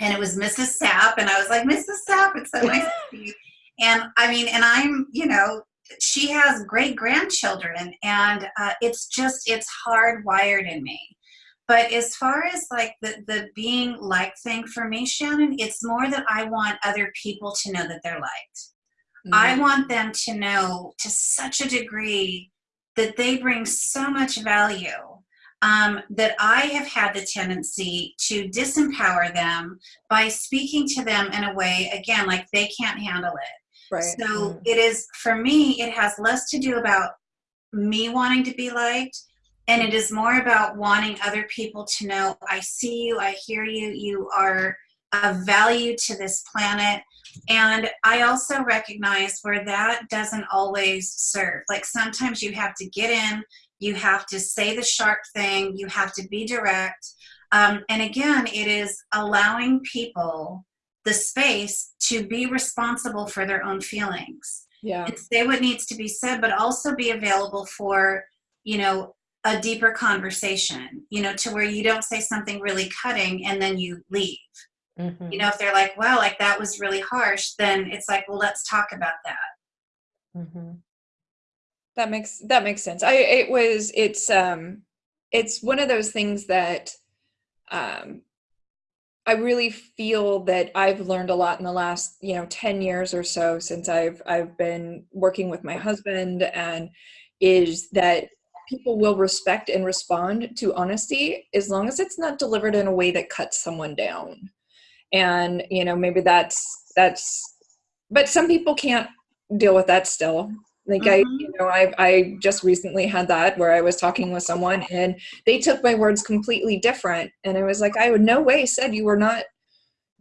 Speaker 2: and it was Mrs. Sapp, and I was like, Mrs. Sapp, it's so nice to see you. And I mean, and I'm, you know, she has great grandchildren, and uh, it's just, it's hardwired in me. But as far as like the, the being liked thing for me, Shannon, it's more that I want other people to know that they're liked. Mm-hmm. I want them to know to such a degree that they bring so much value um, that I have had the tendency to disempower them by speaking to them in a way, again, like they can't handle it.
Speaker 3: Right.
Speaker 2: So
Speaker 4: Mm.
Speaker 2: it is, for me, it has less to do about me wanting to be liked, and it is more about wanting other people to know I see you, I hear you, you are of value to this planet. And I also recognize where that doesn't always serve. Like sometimes you have to get in, you have to say the sharp thing, you have to be direct. Um, and again, it is allowing people the space to be responsible for their own feelings
Speaker 3: Yeah.
Speaker 2: and say what needs to be said, but also be available for, you know, a deeper conversation, you know, to where you don't say something really cutting and then you leave.
Speaker 1: Mhm.
Speaker 2: You know, if they're like, well, like that was really harsh, then it's like, well, let's talk about that.
Speaker 1: Mhm.
Speaker 3: That makes that makes sense. I it was it's um it's one of those things that um I really feel that I've learned a lot in the last, you know, 10 years or so since I've I've been working with my husband and is that people will respect and respond to honesty as long as it's not delivered in a way that cuts someone down. And, you know, maybe that's that's but some people can't deal with that still. Like I,
Speaker 2: Mhm.
Speaker 3: you know, I I just recently had that where I was talking with someone and they took my words completely different, and I was like, I would no way said you were not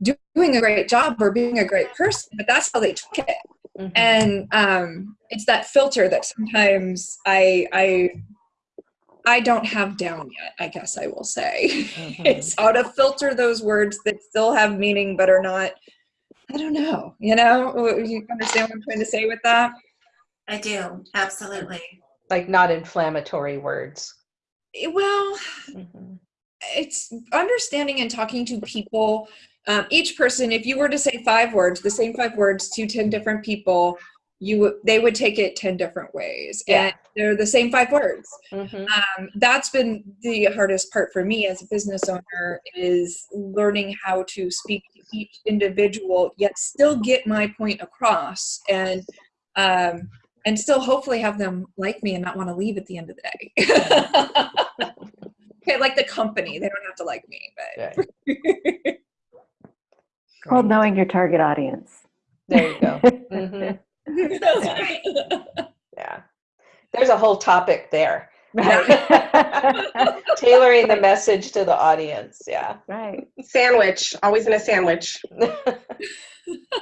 Speaker 3: doing a great job or being a great person, but that's how they took it.
Speaker 1: Mhm.
Speaker 3: And um, it's that filter that sometimes I I I don't have down yet. I guess I will say
Speaker 1: Mhm.
Speaker 3: it's how to filter those words that still have meaning but are not. I don't know. You know, you understand what I'm trying to say with that?
Speaker 2: I do, absolutely.
Speaker 1: like not inflammatory words.
Speaker 3: Eh, Well,
Speaker 1: Mhm.
Speaker 3: it's understanding and talking to people. Um, each person, if you were to say five words, the same five words to 10 different people, you would they would take it 10 different ways.
Speaker 1: Yeah.
Speaker 3: And they're the same five words.
Speaker 1: Mhm.
Speaker 3: Um, that's been the hardest part for me as a business owner is learning how to speak to each individual, yet still get my point across and um, and still hopefully have them like me and not want to leave at the end of the day. okay, like the company, they don't have to like me, but
Speaker 1: Right.
Speaker 4: called knowing your target audience.
Speaker 1: There you go. Mhm. Yeah. There's a whole topic there.
Speaker 4: right.
Speaker 1: Tailoring the message to the audience. Yeah.
Speaker 4: right.
Speaker 5: Sandwich, always in a sandwich.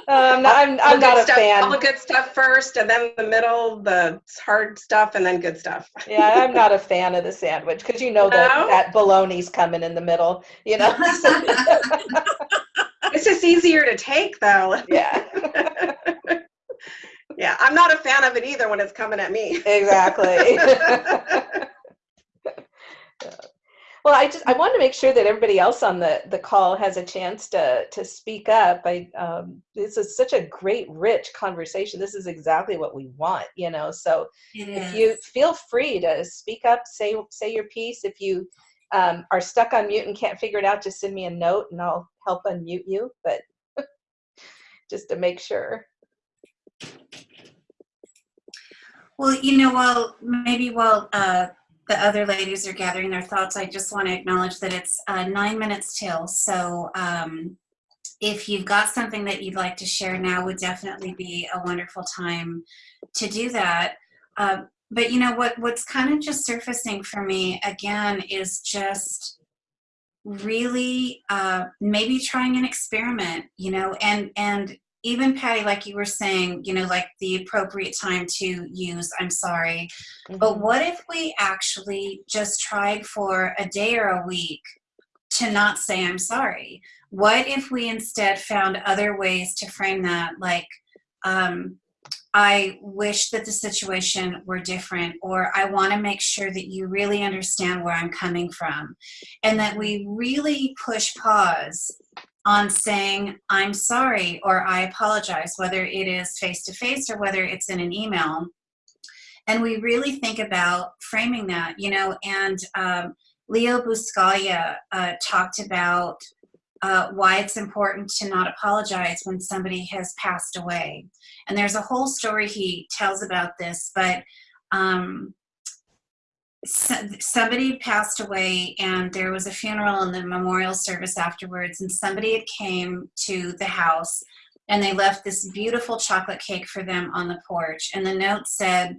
Speaker 1: Um, no, I'm,
Speaker 5: All
Speaker 1: I'm not a
Speaker 5: stuff,
Speaker 1: fan.
Speaker 5: All the good stuff first, and then the middle, the hard stuff, and then good stuff.
Speaker 1: Yeah, I'm not a fan of the sandwich because you know that that bologna's coming in the middle. You know.
Speaker 5: It's just easier to take, though.
Speaker 1: yeah.
Speaker 5: Yeah, I'm not a fan of it either when it's coming at me.
Speaker 1: Exactly. well, I just I want to make sure that everybody else on the the call has a chance to to speak up. I um, this is such a great, rich conversation. This is exactly what we want, you know. So if you feel free to speak up, say say your piece. If you um, are stuck on mute and can't figure it out, just send me a note and I'll help unmute you. But just to make sure.
Speaker 2: Well, you know, while maybe while uh, the other ladies are gathering their thoughts, I just want to acknowledge that it's uh, nine minutes till. So um, if you've got something that you'd like to share now, would definitely be a wonderful time to do that. Uh, but you know what? What's kind of just surfacing for me again is just really uh, maybe trying an experiment. You know, and and even Patty, like you were saying, you know, like the appropriate time to use I'm sorry. But what if we actually just tried for a day or a week to not say I'm sorry? What if we instead found other ways to frame that, like, um, I wish that the situation were different, or I want to make sure that you really understand where I'm coming from, and that we really push pause on saying I'm sorry or I apologize, whether it is face to face or whether it's in an email. And we really think about framing that, you know, and um, Leo Buscaglia uh, talked about uh, why it's important to not apologize when somebody has passed away. And there's a whole story he tells about this, but um, so- somebody passed away and there was a funeral and the memorial service afterwards and somebody had came to the house and they left this beautiful chocolate cake for them on the porch and the note said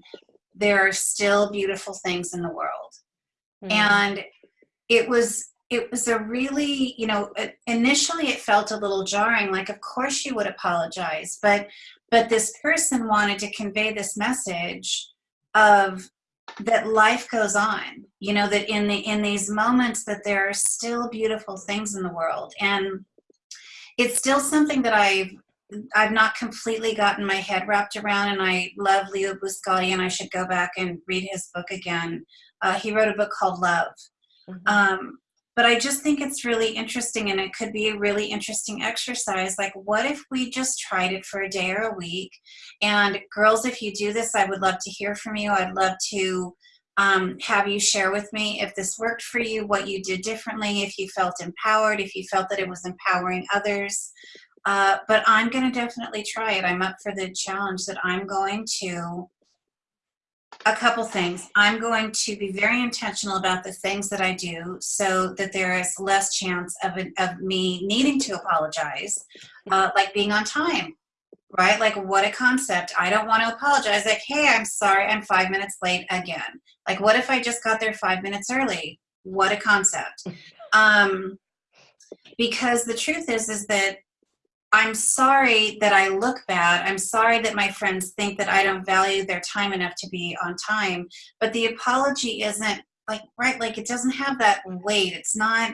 Speaker 2: there are still beautiful things in the world
Speaker 1: Mm.
Speaker 2: and it was it was a really you know initially it felt a little jarring like of course you would apologize but but this person wanted to convey this message of that life goes on you know that in the in these moments that there are still beautiful things in the world. And it's still something that i've i've not completely gotten my head wrapped around and i love leo buscaglia and i should go back and read his book again. Uh, he wrote a book called love.
Speaker 1: Mhm.
Speaker 2: um, but I just think it's really interesting and it could be a really interesting exercise. Like, what if we just tried it for a day or a week? And girls, if you do this, I would love to hear from you. I'd love to um, have you share with me if this worked for you, what you did differently, if you felt empowered, if you felt that it was empowering others. Uh, but I'm going to definitely try it. I'm up for the challenge that I'm going to a couple things. I'm going to be very intentional about the things that I do so that there is less chance of, it, of me needing to apologize, uh, like being on time, right? Like, what a concept. I don't want to apologize. Like, hey, I'm sorry, I'm five minutes late again. Like, what if I just got there five minutes early? What a concept. Um, because the truth is, is that I'm sorry that I look bad. I'm sorry that my friends think that I don't value their time enough to be on time. But the apology isn't like right, like it doesn't have that weight. It's not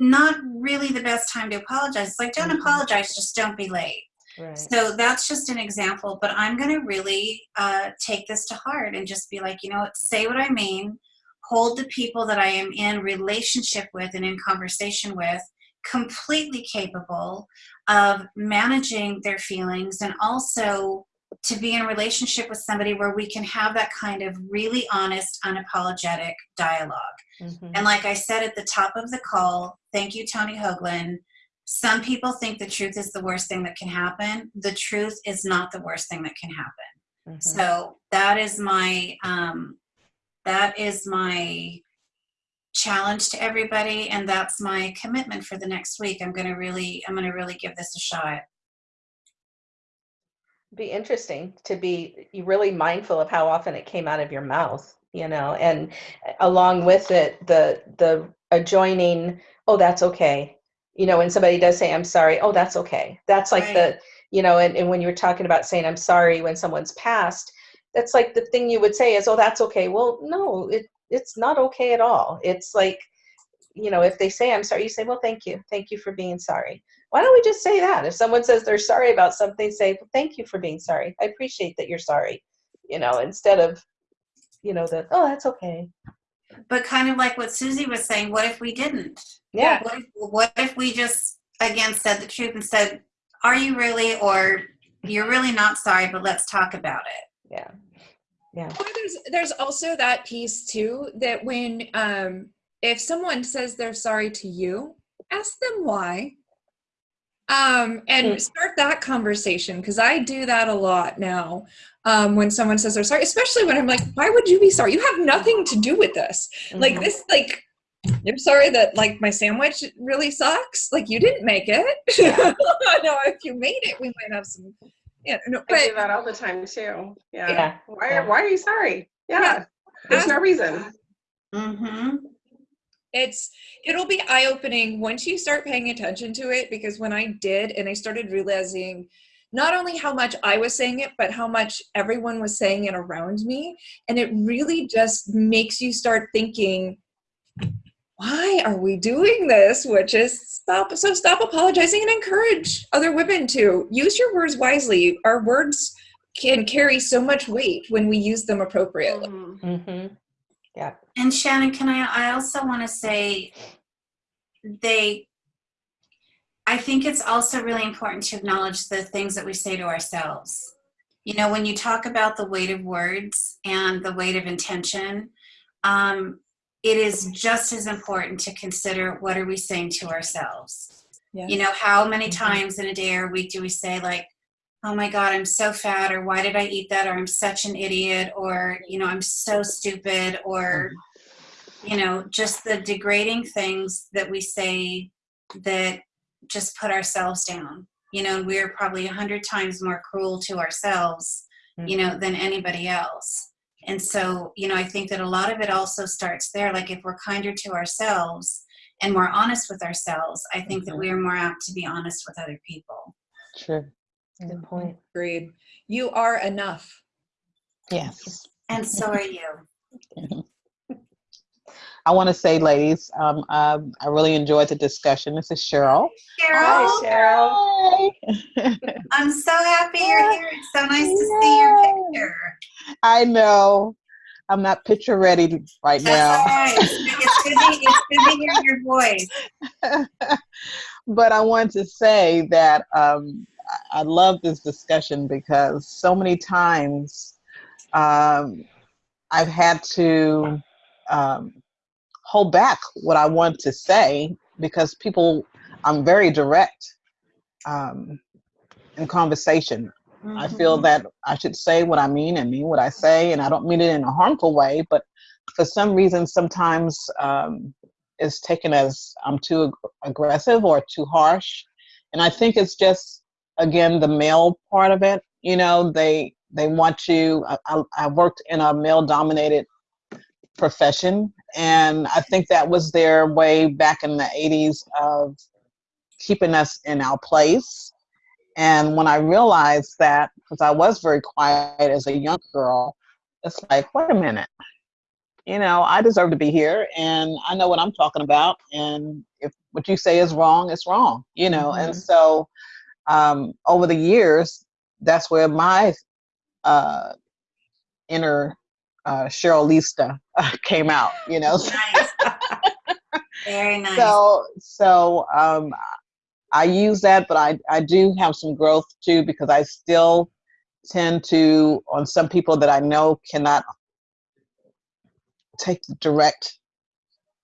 Speaker 2: not really the best time to apologize. It's like don't
Speaker 1: Mhm.
Speaker 2: apologize, just don't be late.
Speaker 1: Right.
Speaker 2: So that's just an example, but I'm going to really uh, take this to heart and just be like, you know what, say what I mean, hold the people that I am in relationship with and in conversation with completely capable of managing their feelings and also to be in a relationship with somebody where we can have that kind of really honest, unapologetic dialogue.
Speaker 1: Mhm.
Speaker 2: And like I said at the top of the call, thank you, Tony Hoagland. Some people think the truth is the worst thing that can happen. The truth is not the worst thing that can happen.
Speaker 1: Mhm.
Speaker 2: So that is my um, that is my challenge to everybody, and that's my commitment for the next week. I'm gonna really I'm gonna really give this a shot.
Speaker 1: be interesting to be really mindful of how often it came out of your mouth you know and uh, along with it the the adjoining oh that's okay you know when somebody does say i'm sorry oh that's okay that's like
Speaker 2: Right.
Speaker 1: the you know and, and when you were talking about saying i'm sorry when someone's passed that's like the thing you would say is oh that's okay well no it it's not okay at all. It's like you know if they say i'm sorry you say well thank you. Thank you for being sorry. Why don't we just say that? If someone says they're sorry about something say well, thank you for being sorry. I appreciate that you're sorry you know instead of you know the oh that's okay.
Speaker 2: But kind of like what Susie was saying, what if we didn't?
Speaker 1: yeah.
Speaker 2: What if, what if we just again said the truth and said, "Are you really?" or "You're really not sorry, but let's talk about it."
Speaker 1: yeah yeah
Speaker 3: Well, there's there's also that piece too that when um if someone says they're sorry to you, ask them why. Um, and
Speaker 1: Hmm.
Speaker 3: start that conversation because I do that a lot now. Um, when someone says they're sorry, especially when I'm like, "Why would you be sorry? You have nothing to do with this. Like
Speaker 1: Mhm.
Speaker 3: this, like you're sorry that like my sandwich really sucks. Like you didn't make it.
Speaker 1: Yeah.
Speaker 3: no, if you made it, we might have some. Yeah, no,
Speaker 5: I
Speaker 3: but
Speaker 5: do that all the time too. Yeah.
Speaker 1: yeah
Speaker 5: Why,
Speaker 1: Yeah.
Speaker 5: why are you sorry? Yeah.
Speaker 3: Yeah.
Speaker 5: There's no reason.
Speaker 2: Mm-hmm.
Speaker 3: it's it'll be eye-opening once you start paying attention to it because when i did and i started realizing not only how much i was saying it but how much everyone was saying it around me and it really just makes you start thinking why are we doing this which is stop so stop apologizing and encourage other women to use your words wisely our words can carry so much weight when we use them appropriately
Speaker 5: Mhm.
Speaker 1: hmm yeah
Speaker 2: And Shannon, can I? I also want to say they. I think it's also really important to acknowledge the things that we say to ourselves. You know, when you talk about the weight of words and the weight of intention, um, it is just as important to consider what are we saying to ourselves.
Speaker 3: Yeah.
Speaker 2: You know, how many
Speaker 1: Mhm.
Speaker 2: times in a day or a week do we say like, oh my God, I'm so fat, or why did I eat that, or I'm such an idiot, or, you know, I'm so stupid, or, you know, just the degrading things that we say that just put ourselves down. You know, we're probably a hundred times more cruel to ourselves, you know, than anybody else. And so, you know, I think that a lot of it also starts there. Like if we're kinder to ourselves and more honest with ourselves, I think that
Speaker 6: Mhm.
Speaker 2: we are more apt to be honest with other people.
Speaker 6: True.
Speaker 4: Good point.
Speaker 3: Agreed. You are enough.
Speaker 6: Yes.
Speaker 2: And so are you.
Speaker 6: I want to say, ladies, um, um, I really enjoyed the discussion. This is Cheryl.
Speaker 2: Cheryl,
Speaker 1: Cheryl.
Speaker 6: Hi.
Speaker 2: I'm so happy you're here. It's so nice to see your picture.
Speaker 6: I know. I'm not picture ready right now.
Speaker 2: all right. It's, it's, good to, it's good to hear your voice.
Speaker 6: but I want to say that um, I I love this discussion because so many times um, I've had to um, hold back what I want to say because people, I'm very direct um, in conversation. I feel
Speaker 2: Mhm.
Speaker 6: that I should say what I mean and mean what I say, and I don't mean it in a harmful way. But for some reason, sometimes um, it's taken as I'm too ag- aggressive or too harsh, and I think it's just again the male part of it. You know, they they want you. I, I, I worked in a male-dominated profession, and I think that was their way back in the '80s of keeping us in our place and when I realized that, because I was very quiet as a young girl, it's like, wait a minute, you know, I deserve to be here and I know what I'm talking about. And if what you say is wrong, it's wrong, you know. And so um, over the years, that's where my uh, inner uh, Cheryl Lista came out, you know.
Speaker 2: Nice. Very nice.
Speaker 6: So, so um, I use that, but I, I do have some growth too because I still tend to, on some people that I know cannot take the direct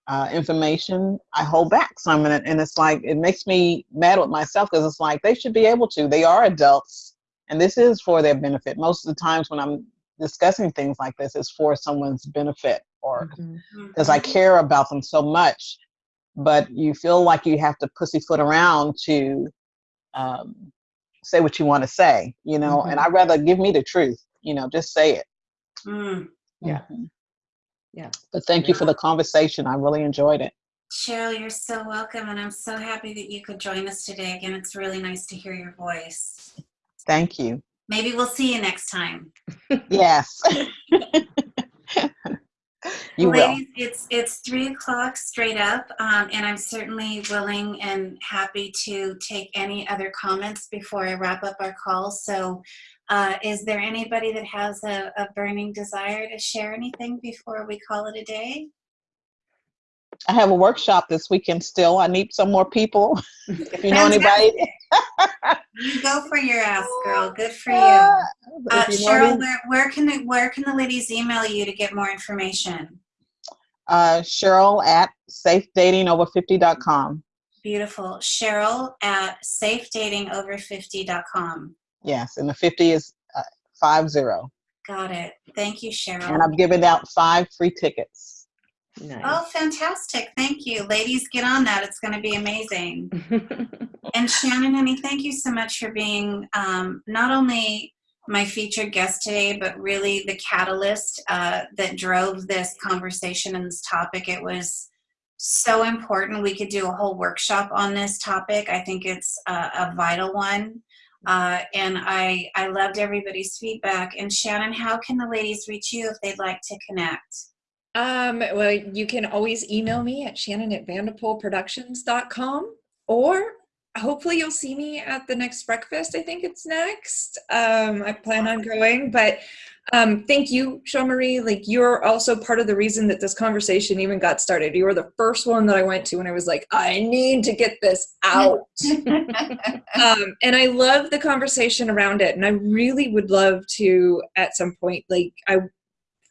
Speaker 6: uh, information, I hold back some, and, it, and it's like it makes me mad with myself because it's like they should be able to. They are adults, and this is for their benefit. Most of the times when I'm discussing things like this, is for someone's benefit or because I care about them so much. But you feel like you have to pussyfoot around to um, say what you want to say, you know. And I'd rather give me the truth, you know, just say it.
Speaker 2: Mm.
Speaker 1: Yeah.
Speaker 6: Mhm.
Speaker 1: Yeah.
Speaker 6: But thank you for the conversation. I really enjoyed it.
Speaker 2: Cheryl, you're so welcome, and I'm so happy that you could join us today. Again, it's really nice to hear your voice.
Speaker 6: Thank you.
Speaker 2: Maybe we'll see you next time.
Speaker 6: Yes. you will.
Speaker 2: It's it's three o'clock straight up, um, and I'm certainly willing and happy to take any other comments before I wrap up our call. So, uh, is there anybody that has a, a burning desire to share anything before we call it a day?
Speaker 6: I have a workshop this weekend still. I need some more people. if you know anybody.
Speaker 2: You go for your ass, girl. Good for you.
Speaker 6: Uh,
Speaker 2: Uh,
Speaker 6: you
Speaker 2: Cheryl, where, where can the, where can the ladies email you to get more information?
Speaker 6: uh, Cheryl at safedatingover50.com.
Speaker 2: Beautiful. Cheryl at safedatingover50.com.
Speaker 6: Yes, and the 50 is uh, five zero.
Speaker 2: Got it. Thank you, Cheryl.
Speaker 6: And I've given out five free tickets.
Speaker 1: Nice.
Speaker 2: Oh, fantastic. Thank you. Ladies, get on that. It's going to be amazing. And Shannon, honey, thank you so much for being um, not only my featured guest today, but really the catalyst uh, that drove this conversation and this topic. It was so important. We could do a whole workshop on this topic. I think it's a, a vital one. Uh, and I, I loved everybody's feedback. And Shannon, how can the ladies reach you if they'd like to connect?
Speaker 3: Um, well, you can always email me at shannon at vanderpoolproductions.com or hopefully you'll see me at the next breakfast. I think it's next. Um, I plan on going, but um, thank you, Sean Marie. Like you're also part of the reason that this conversation even got started. You were the first one that I went to when I was like, I need to get this out. um, and I love the conversation around it. And I really would love to, at some point, like I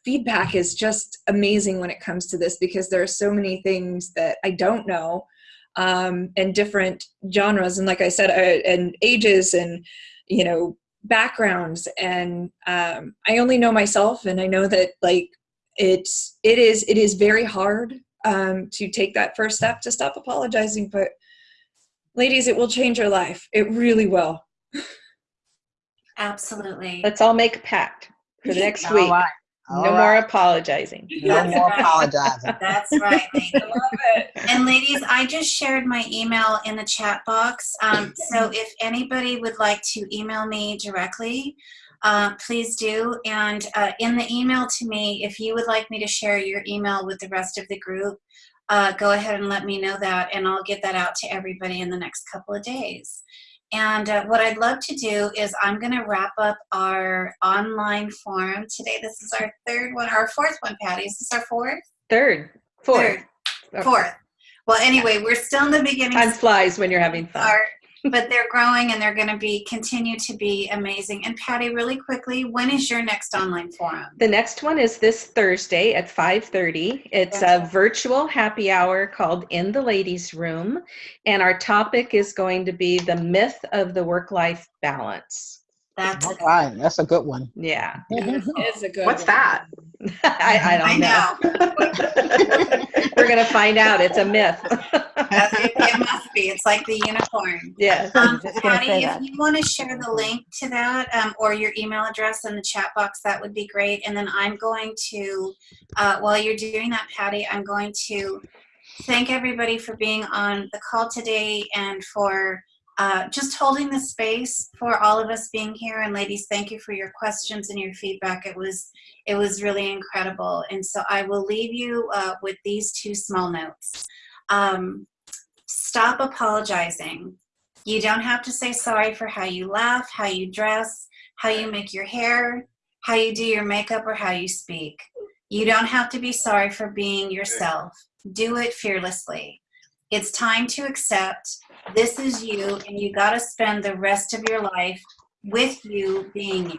Speaker 3: feedback is just amazing when it comes to this because there are so many things that I don't know um, and different genres. And like I said uh, and ages and you know backgrounds. And um, i only know myself and i know that like it's it is it is very hard um, to take that first step to stop apologizing but ladies it will change your life. It really will.
Speaker 2: Absolutely.
Speaker 1: Let's all make a pact for the next
Speaker 6: All
Speaker 1: week.
Speaker 6: Right. All
Speaker 1: No
Speaker 6: right.
Speaker 1: more apologizing.
Speaker 6: No more apologizing.
Speaker 2: That's right. ladies. And ladies, I just shared my email in the chat box. Um, so if anybody would like to email me directly, uh, please do. And uh, in the email to me, if you would like me to share your email with the rest of the group, uh, go ahead and let me know that, and I'll get that out to everybody in the next couple of days. And uh, what I'd love to do is I'm going to wrap up our online forum today. This is our third one, our fourth one, Patty. Is this our fourth?
Speaker 1: Third, fourth.
Speaker 2: Third. Fourth. Well, anyway, we're still in the beginning
Speaker 1: Time flies when you're having fun.
Speaker 2: part, but they're growing and they're going to be continue to be amazing. And Patty, really quickly, when is your next online forum?
Speaker 1: The next one is this Thursday at 5:30. It's a virtual happy hour called In the Ladies Room, and our topic is going to be the myth of the work-life balance.
Speaker 2: That's
Speaker 6: All right. That's a good one.
Speaker 1: Yeah,
Speaker 3: It's a good
Speaker 5: What's
Speaker 3: one.
Speaker 5: that?
Speaker 1: I, I
Speaker 2: I
Speaker 1: don't know.
Speaker 2: know.
Speaker 1: We're gonna find out. It's a myth.
Speaker 2: It, it must be. It's like the unicorn.
Speaker 1: Yeah.
Speaker 2: Um, Patty, if
Speaker 4: that.
Speaker 2: you want to share the link to that um, or your email address in the chat box, that would be great. And then I'm going to, uh, while you're doing that, Patty, I'm going to thank everybody for being on the call today and for uh, just holding the space for all of us being here. And ladies, thank you for your questions and your feedback. It was it was really incredible. And so I will leave you uh, with these two small notes. Um, stop apologizing. You don't have to say sorry for how you laugh, how you dress, how you make your hair, how you do your makeup, or how you speak. You don't have to be sorry for being yourself. Do it fearlessly. It's time to accept this is you, and you got to spend the rest of your life with you being you.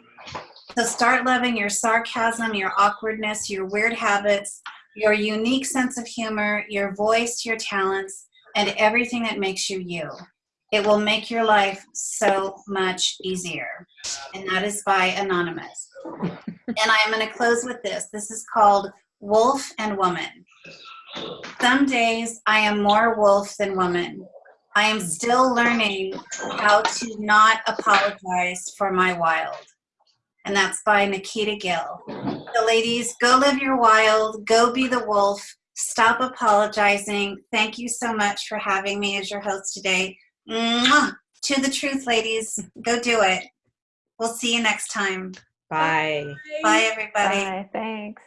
Speaker 2: So start loving your sarcasm, your awkwardness, your weird habits, your unique sense of humor, your voice, your talents, and everything that makes you you. It will make your life so much easier. And that is by Anonymous. and I am going to close with this. This is called Wolf and Woman. Some days I am more wolf than woman. I am still learning how to not apologize for my wild. And that's by Nikita Gill. So, ladies, go live your wild, go be the wolf, stop apologizing. Thank you so much for having me as your host today. Mwah! To the truth, ladies. Go do it. We'll see you next time.
Speaker 1: Bye.
Speaker 2: Bye, everybody.
Speaker 4: Bye. Thanks.